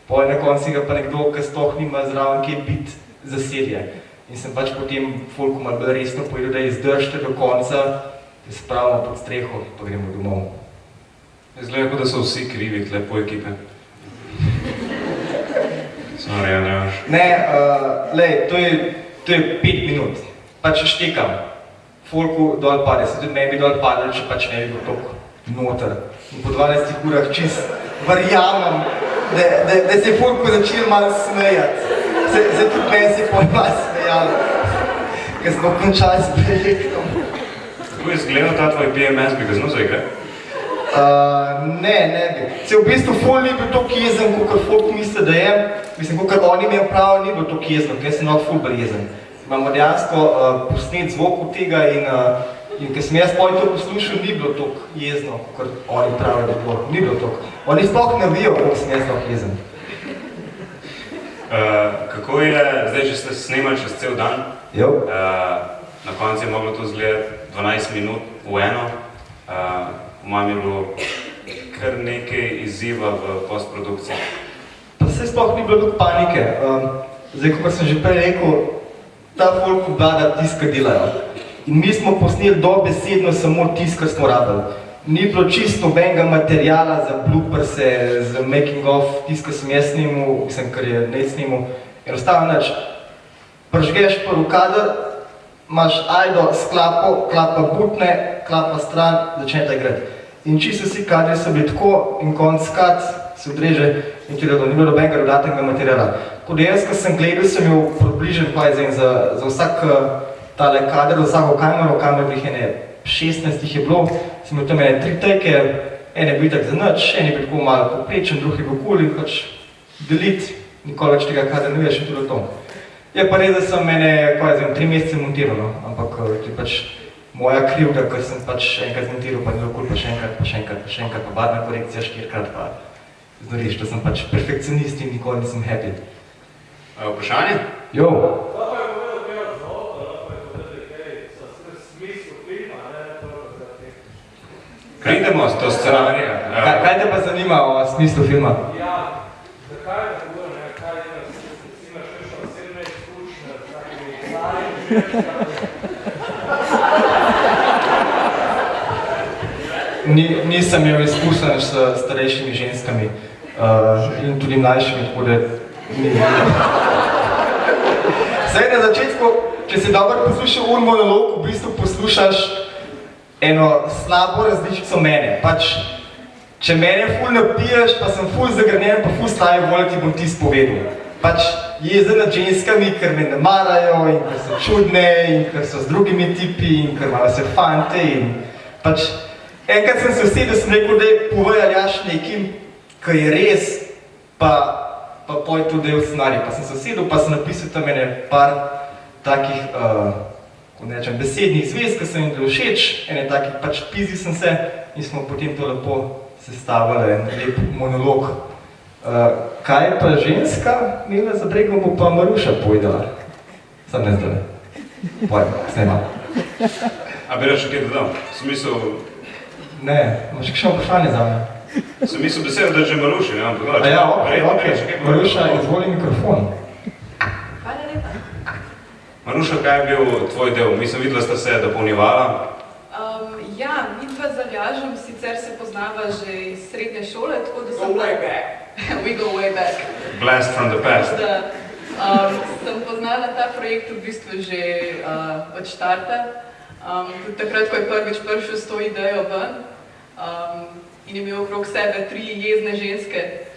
pa na konci ga pa nekdo, ki sploh nima zraven kje biti za serije. In sem pač potem folku malo bolj resno povedal, da izdržite do konca, da spravimo pod streho, pa gremo domov. Izgleda, kot da so vsi krivi, tle po ekipe. Sorry, ja, ne uh, lej, to je, to je pet minut. Pač štekam. Folku dol pade, se tudi meni bi dol padel, če pač ne bi bil toliko noter. In po 12 urah čist verjamem, da, da, da se je folku začel malo smejati. Se, se tudi meni se je pol malo smejalo, ker smo končali s projektom. Kako je izgledal ta tvoj PMS, bi ga znal zaigrati? Uh, ne, ne bi. Se v bistvu ful ni bil toliko jezen, kot folk misli, da je. Mislim, kot oni imel prav, ni bil toliko jezen, ker sem not ful bolj jezen. Imamo dejansko uh, posnet zvok od tega in, uh, in ker sem jaz poj to poslušal, ni bilo toliko jezno, kot oni pravijo, da je bilo. Ni bilo toliko. Oni sploh ne vijo, koliko sem jaz toliko jezen. Uh, kako je, zdaj, če ste snemali čez cel dan, jo. Uh, na koncu je moglo to izgledati 12 minut v eno, uh, mojem je bilo kar nekaj izziva v postprodukciji. Pa se sploh ni bilo toliko panike. Um, zdaj, kot sem že prej rekel, ta folk obvlada tisk, kar delajo. In mi smo posneli dobesedno samo tisk, kar smo rabili. Ni bilo čisto nobenega materijala za blooperse, za making of, tisk, kar sem jaz snimal, mislim, kar je ne snimal. Enostavno nič. Pržgeš prvi kader, imaš ajdo s klapo, klapa butne, klapa stran, začnete igrati. In čisto vsi kadri so bili tako in konc kad se odreže in redo, ni bilo nobenega dodatnega materijala. Tako da jaz, ko sem gledal, sem imel približen pajzen za, za vsak tale kader, za vsako kamero, kamer bih ene 16 jih je bilo, sem imel tam ene tri teke, ene bil tak za nič, en je bil tako malo poprečen, drugi bil cool in pač deliti, nikoli več tega kadra ne veš in tudi to. Je pa res, da sem mene, kaj zvem, tri mesece montiral, no? ampak je pač moja krivda, ker sem pač enkrat montiral, pa bilo kul, pa še enkrat, pa še enkrat, pa še enkrat, pa barna korekcija štirikrat, pa znoriš, da sem pač perfekcionist in nikoli nisem happy. A, vprašanje? Jo. Pridemo s to scenarija. Kaj, kaj te pa zanima o smislu filma? Ja, zakaj je tako, ne? Kaj je, si imaš še osebne izkušnje, takimi Ni, nisem imel izkušenj s starejšimi ženskami uh, in tudi mlajšimi, tako da ni. Zdaj na začetku, če si dobro poslušal ur monolog, v bistvu poslušaš eno slabo različico mene. Pač, če mene ful napiješ, pa sem ful zagrnjen, pa ful slaje volj, ti bom ti spovedal. Pač jezen nad ženskami, ker me ne marajo in ker so čudne in ker so z drugimi tipi in ker imajo se fante in pač enkrat sem se usedel, sem rekel, da je povej Aljaš nekim, ki je res, pa, pa poj to del scenarij. Pa sem se usedel, pa sem napisal tam ene par takih, uh, ko nečem, besednih zvez, ki sem jim bil všeč, ene takih, pač pizil sem se in smo potem to lepo sestavili, en lep monolog. Uh, kaj je pa ženska imela za bregom, bo pa Maruša povedala. Sam ne zdaj. Pojem, snema. A bi rekel, kaj dodal? Sem mislil, Ne, imaš kakšno vprašanje za me? sem mislil da je že Maruši, ne? Ampak, A ja, ok, verjetno ok. Maruša, izvoli mikrofon. Hvala lepa. Maruša, kaj je bil tvoj del? Mislim, videla sta se dopolnjevala. Um, ja, midva z Aljažem sicer se poznava že iz srednje šole, tako da sem... Go way back. We go way back. Blast from the past. Da, um, sem poznala ta projekt v bistvu že uh, od štarta. Um, tudi takrat, ko je prvič prišel s to idejo ven um, in je imel okrog sebe tri jezne ženske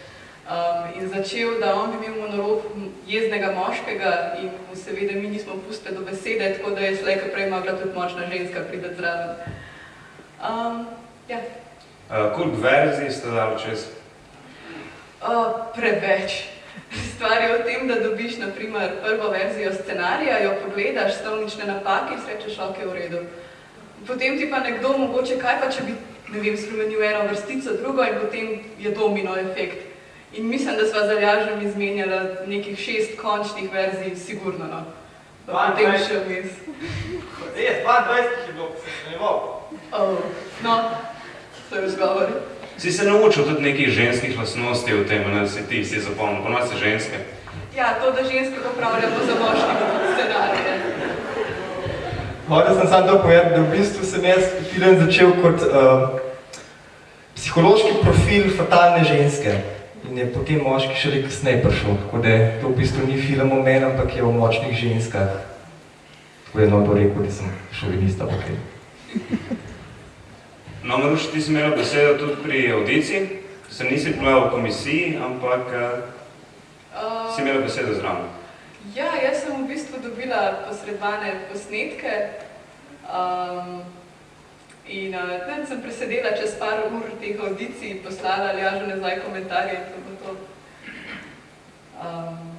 um, in začel, da on bi imel monolog jeznega moškega in mu seveda mi nismo pustili do besede, tako da je slej, ko prej mogla tudi močna ženska priti zraven. Um, ja. Uh, koliko verzij ste dali čez? Uh, preveč. Stvar je v tem, da dobiš naprimer prvo verzijo scenarija, jo pogledaš, stavnične napake in si rečeš, ok, v redu. Potem ti pa nekdo mogoče, kaj pa če bi, ne vem, spremenil eno vrstico, drugo in potem je domino efekt. In mislim, da sva z Aljažem izmenjala nekih šest končnih verzij, sigurno, no. Pa potem še vmes. Res, 22 je bilo, ko sem. Oh, no, to je vzgovor. Si se naučil tudi nekih ženskih lastnosti v tem, ne, si ti si zapomnil, ponovno si ženske. Ja, to, da ženske popravljamo za moški scenarije. Hotel sem samo to povedati, da v bistvu sem jaz film začel kot uh, psihološki profil fatalne ženske. In je potem moški šele kasneje prišel, tako da to v bistvu ni film o meni, ampak je o močnih ženskah. Tako je no to rekel, da sem šovinista, ok. No, Maruš, ti si imela besedo tudi pri audiciji, se nisi bila v komisiji, ampak uh, si imela besedo zraven. Ja, jaz sem v bistvu dobila posredovane posnetke um, in uh, tam sem presedela čez par ur teh audicij, poslala Aljažu nazaj komentarje to bo to. Um,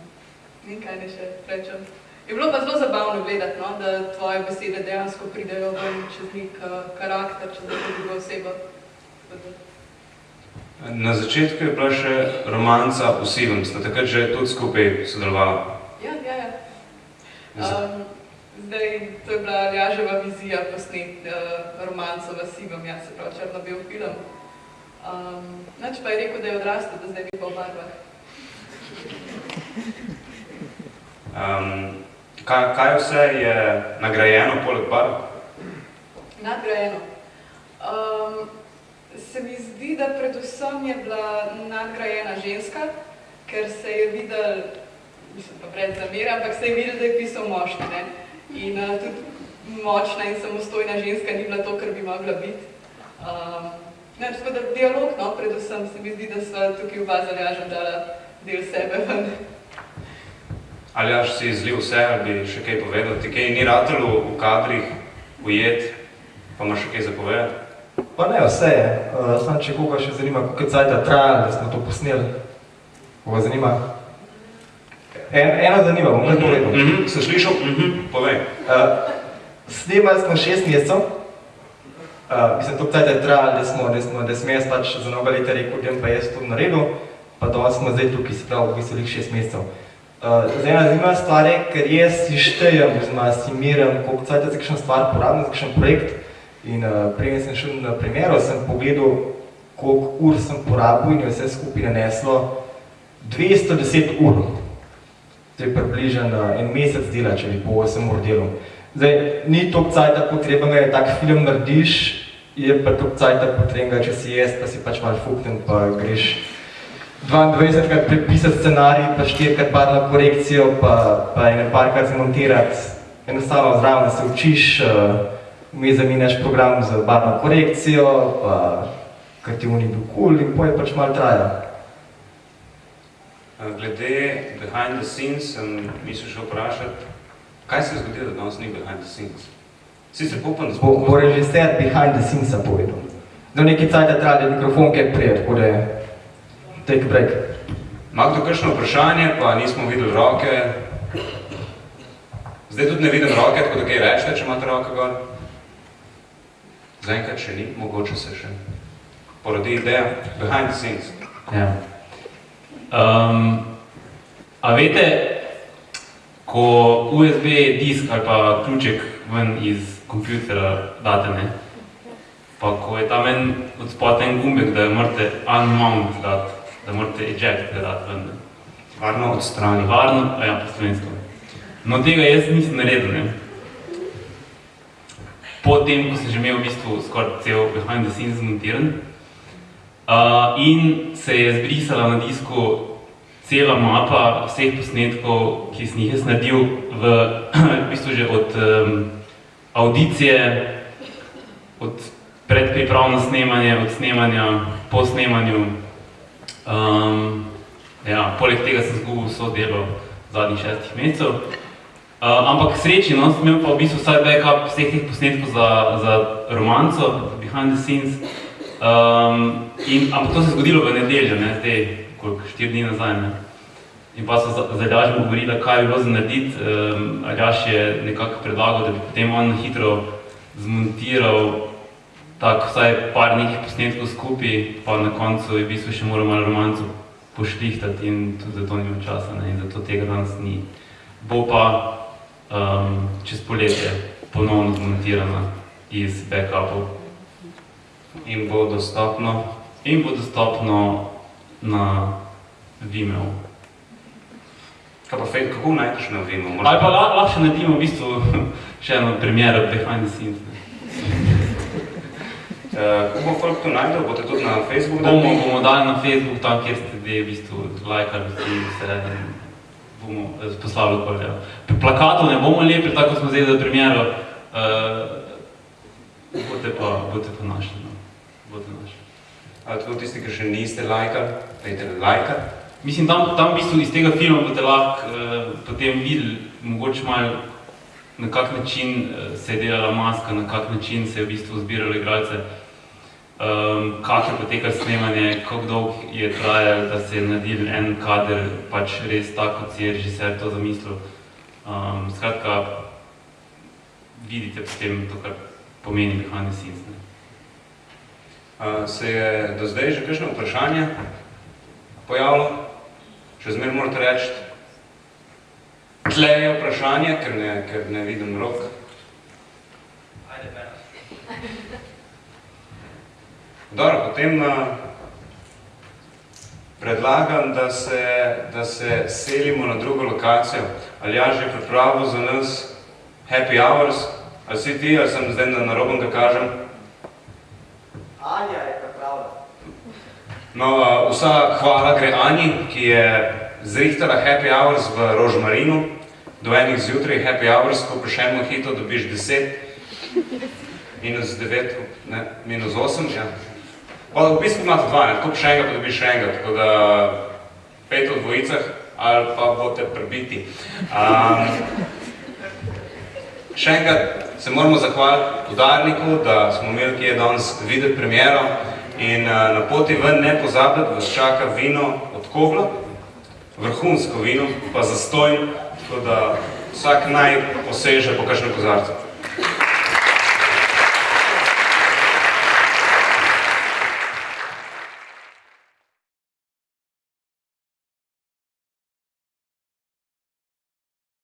ne vem, kaj ne še rečem. Je bilo pa zelo zabavno gledati, no, da tvoje besede dejansko pridejo ven čez nek uh, karakter, čez neko drugo osebo. Na začetku je bila še romanca v Sivem, sta takrat že tudi skupaj sodelovala. Ja, ja, ja. Um, zdaj, to je bila Aljaževa vizija posnet uh, romanco v Sivem, ja, se pravi črno-bel film. Um, Nač pa je rekel, da je odrastel, da zdaj bi pa v barvah. Um, kaj, kaj vse je nagrajeno poleg barv? Nadgrajeno. Um, se mi zdi, da predvsem je bila nadgrajena ženska, ker se je videl, mislim pa brez zamere, ampak se je videl, da je pisal moški, ne? In uh, tudi močna in samostojna ženska ni bila to, kar bi mogla biti. Um, ne, tako da dialog, no, predvsem se mi zdi, da sva tukaj oba z Aljažem dala del sebe ven. Ali až si izlil vse, ali bi še kaj povedal? Ti kaj ni ratelo v kadrih ujet, pa imaš še kaj zapovedati? Pa ne, vse je. Uh, sam če koga še zanima, koliko cajta trajalo, da smo to posneli. Koga zanima? En, eno zanima, bom kar povedal. Mm -hmm. Sem slišal? Mm -hmm. Povej. Uh, snemali smo šest mesecev. Uh, mislim, to cajta je trajalo, da smo, da smo, da sem jaz pač za mnogo leta rekel, da pa jaz to naredil, pa danes smo zdaj tukaj, se pravi, v bistvu šest mesecev. Uh, zdaj ena zanimiva stvar je, ker jaz si štejem, oziroma si miram, koliko cajta za kakšen stvar porabim, za kakšen projekt. In uh, preden sem šel na primeru, sem pogledal, koliko ur sem porabil in je vse skupaj naneslo 210 ur. to je približno en mesec dela, če bi po 8 ur delal. Zdaj, ni toliko cajta potrebnega, da tak film narediš, je pa toliko cajta potrebnega, če si jaz, pa si pač malo fuknen, pa greš 22 krat prepisati scenarij, pa 4 krat barno korekcijo, pa, pa ene parkrat zmontirati. Enostavno zraven se učiš, uh, mi zaminaš program za barno korekcijo, pa ker ti oni bil cool in poje pač malo traja. Glede behind the scenes sem mislil še vprašati, kaj se je zgodilo, da danes ni behind the scenes? Sicer upam, da Bo, bo režiser behind the scenes povedal. Do neki cajta je mikrofon kaj prijet, tako da je take a break. Ima kdo kakšno vprašanje, pa nismo videli roke? Zdaj tudi ne vidim roke, tako da kaj rečete, če imate roke gor? Zaenkrat še ni, mogoče se še porodi ideja. Behind the scenes. Ja. Um, a veste, ko USB disk ali pa ključek ven iz kompjutera date, ne? pa ko je tam en od spodaj en gumbek, da jo morate unmount dati, da morate eject ga dati ven. Varno odstrani. Varno, ja, po slovensko. No, tega jaz nisem naredil, ne. Potem, ko sem že imel v bistvu skoraj cel behind the scenes zmontiran, uh, in se je zbrisala na disku cela mapa vseh posnetkov, ki sem jih jaz naredil v, v bistvu že od um, audicije, od predpriprav na snemanje, od snemanja, po snemanju. Um, ja, poleg tega sem zgubil vso delo zadnjih šestih mesecev. Uh, ampak sreči, no, sem imel pa v bistvu vsaj backup vseh teh posnetkov za, za romanco, behind the scenes. Um, in, ampak to se je zgodilo v nedeljo, ne, zdaj, koliko, štiri dni nazaj, ne. In pa so z Aljažem govorili, kaj bi bilo za narediti. Um, Aljaš je nekako predlagal, da bi potem on hitro zmontiral tako vsaj par nekih posnetkov skupaj, pa na koncu je v bistvu še moral malo romanco pošlihtati in tudi zato nimam časa, ne, in zato tega danes ni. Bo pa um, čez poletje ponovno zmontirana iz backupov. In bo dostopno? In bo dostopno na Vimeo. Kaj pa fej, kako najdeš na Vimeo? Ali pa la, lahko še naredimo v bistvu še eno premiero behind the scenes. Ne. Uh, kako bo folk to najdel? Boste tudi na Facebook Bomo, dali? bomo dali na Facebook, tam kjer ste zdaj v bistvu lajkali vse in bomo eh, poslali okoli. Ja. Pri plakatu ne bomo lepili, tako smo zdaj za premiero, uh, boste pa, boste pa našli. No. Boste našli. A tudi tisti, ki še niste lajkali, dajte lajkati. Mislim, tam, tam v bistvu iz tega filma boste lahko uh, potem videli, mogoče malo na kak način se je delala maska, na kak način se je v bistvu zbiralo igralce, um, kak je potekalo snemanje, kako dolgo je trajalo, da se je naredil en kader, pač res tako, kot si je režiser to zamislil. Um, skratka, vidite potem to, kar pomeni behind the scenes. Ne. Uh, se je do zdaj že kakšno vprašanje pojavilo? Še zmer morate reči, tle je vprašanje, ker ne, ker ne vidim rok. Ajde, Berat. Dobro, potem uh, predlagam, da se, da se selimo na drugo lokacijo. Ali ja že pripravil za nas happy hours? Ali si ti, ali sem zdaj na narobem, da kažem? Anja je pripravila. No, uh, vsa hvala gre Ani, ki je zrihtala happy hours v Rožmarinu. Do enih zjutraj happy hours, ko pri še mojito dobiš 10, minus 9, ne, minus 8, ja. Pa v bistvu imate dva, ne, tako še enega pa dobiš še enega, tako da pet v dvojicah ali pa boste prebiti. Um, še enkrat se moramo zahvaliti podarniku, da smo imeli kje danes videti premiero in uh, na poti ven ne pozabiti, da vas čaka vino od Kogla, vrhunsko vino, pa zastojn, tako da vsak naj poseže po kakšnem kozarcu.